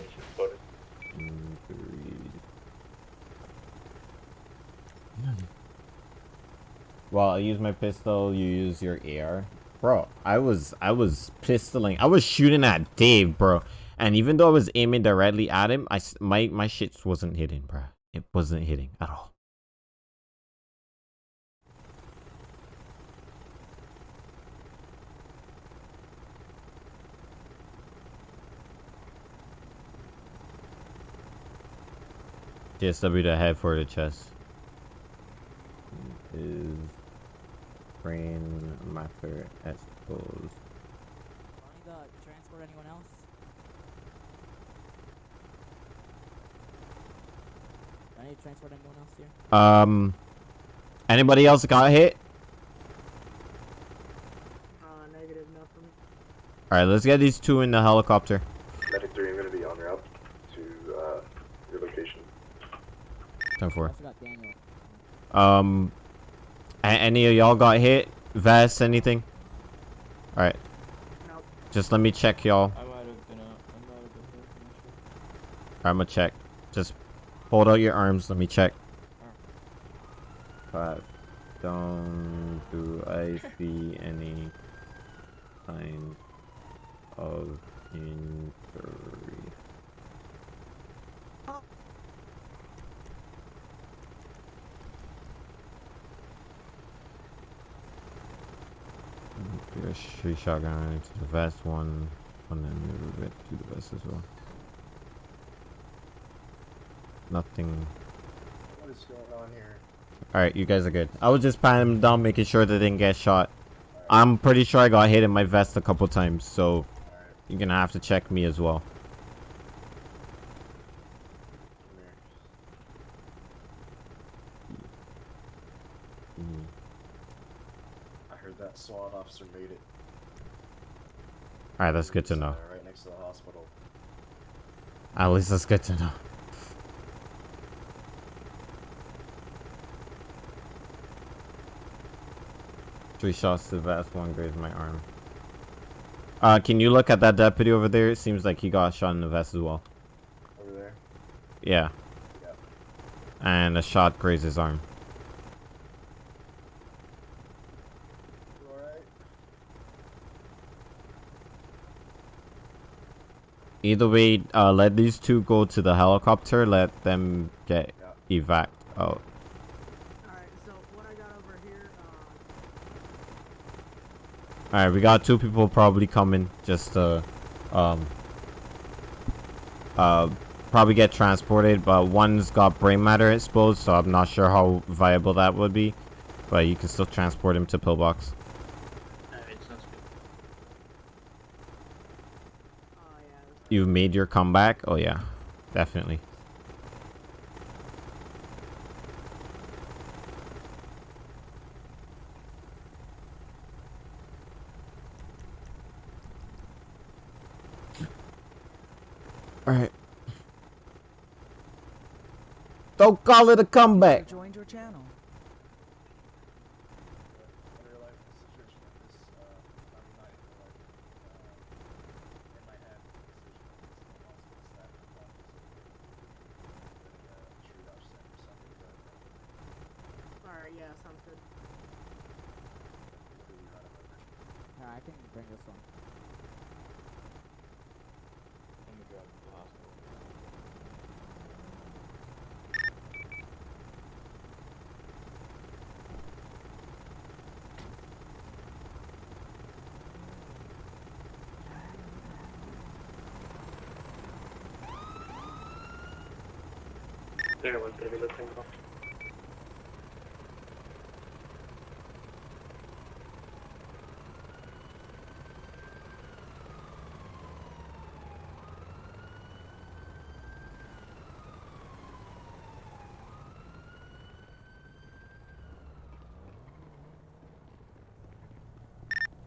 S1: Well, I use my pistol, you use your AR. Bro, I was I was pistoling. I was shooting at Dave, bro. And even though I was aiming directly at him, I my my shit wasn't hitting, bro. It wasn't hitting at all. GSW to head for the chest. Is brain matter exposed.
S9: Do I need to transport anyone else? Do I need to transport anyone else here?
S1: Um, anybody else got hit?
S12: Uh, negative, nothing.
S1: All right, let's get these two in the helicopter.
S9: 10-4.
S1: Um, any of y'all got hit? Vest, anything? Alright.
S12: Nope.
S1: Just let me check y'all.
S7: I'm
S1: gonna check. Just hold out your arms. Let me check. Five. Don't do I see any sign of injury? Okay, three shotgun to the vest, one, and then move it to the vest as well. Nothing.
S6: What is going on here?
S1: Alright, you guys are good. I was just patting them down, making sure they didn't get shot. I'm pretty sure I got hit in my vest a couple times, so you're gonna have to check me as well. Mhm.
S6: I heard that SWAT officer made it.
S1: Alright, that's good to know.
S6: Right next to the hospital.
S1: At least that's good to know. Three shots to the vest, one grazed my arm. Uh, can you look at that deputy over there? It seems like he got shot in the vest as well.
S6: Over there.
S1: Yeah.
S6: Yep.
S1: And a shot grazed his arm. Either way, uh, let these two go to the helicopter. Let them get evac out. Alright, we got two people probably coming just to, um, uh, probably get transported, but one's got brain matter exposed, so I'm not sure how viable that would be. But you can still transport him to pillbox. You've made your comeback? Oh yeah, definitely. Alright. Don't call it a comeback.
S13: Joined your channel.
S12: Alright, yeah, sounds good.
S9: Yeah, I can bring this one.
S10: Everyone's gonna be listening. call.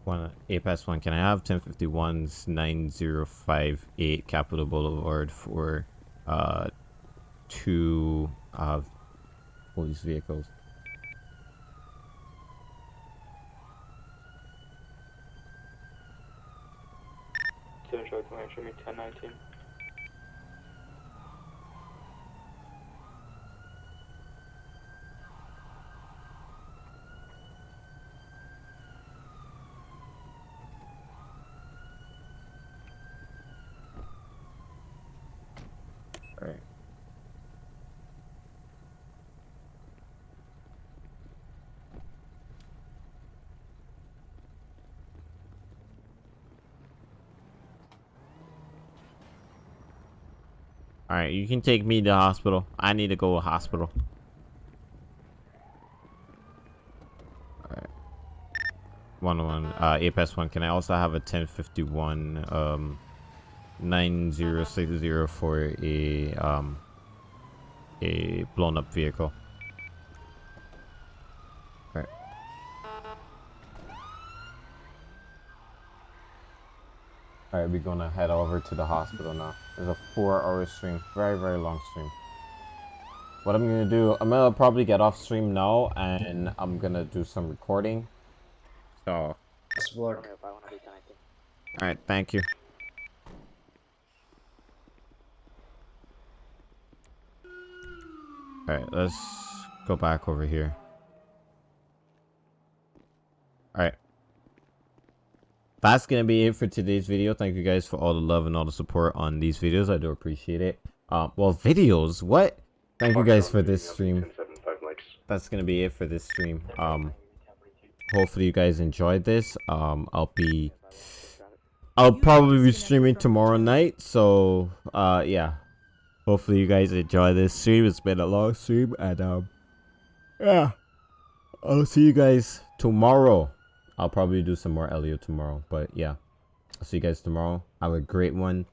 S1: One APAS one. Can I have 1051's 9058 Capitol Boulevard for uh two uh police vehicles?
S11: Charlie Command, show me 1019.
S1: Alright. Alright, you can take me to hospital. I need to go to hospital. Alright. One one uh APS one. Can I also have a ten fifty one um nine zero six zero for a um a blown up vehicle? Alright, we're gonna head over to the hospital now. There's a four hour stream. Very, very long stream. What I'm gonna do, I'm gonna probably get off stream now and I'm gonna do some recording. So,
S6: Best of luck.
S1: alright, thank you. Alright, let's go back over here. All right. That's gonna be it for today's video. Thank you guys for all the love and all the support on these videos. I do appreciate it. Um, well, videos. What? Thank you guys for this stream. That's gonna be it for this stream. Um, hopefully you guys enjoyed this. Um, I'll be, I'll probably be streaming tomorrow night. So, uh, yeah. Hopefully you guys enjoy this stream. It's been a long stream, and um, yeah. I'll see you guys tomorrow. I'll probably do some more LEO tomorrow, but yeah. I'll see you guys tomorrow. Have a great one.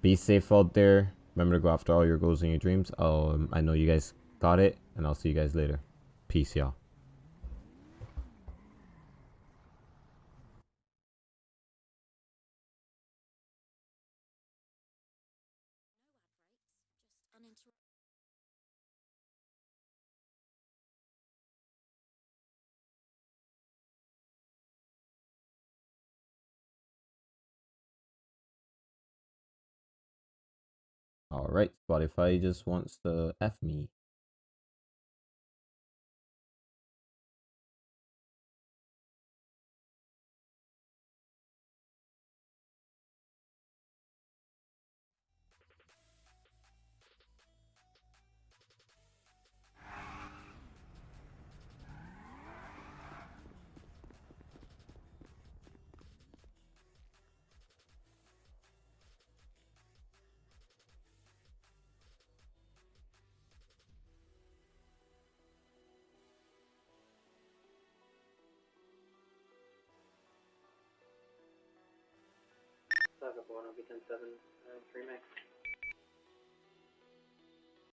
S1: Be safe out there. Remember to go after all your goals and your dreams. Um, I know you guys got it, and I'll see you guys later. Peace, y'all. Alright, Spotify just wants to F me.
S10: I'll be 10 7, uh, 3 max.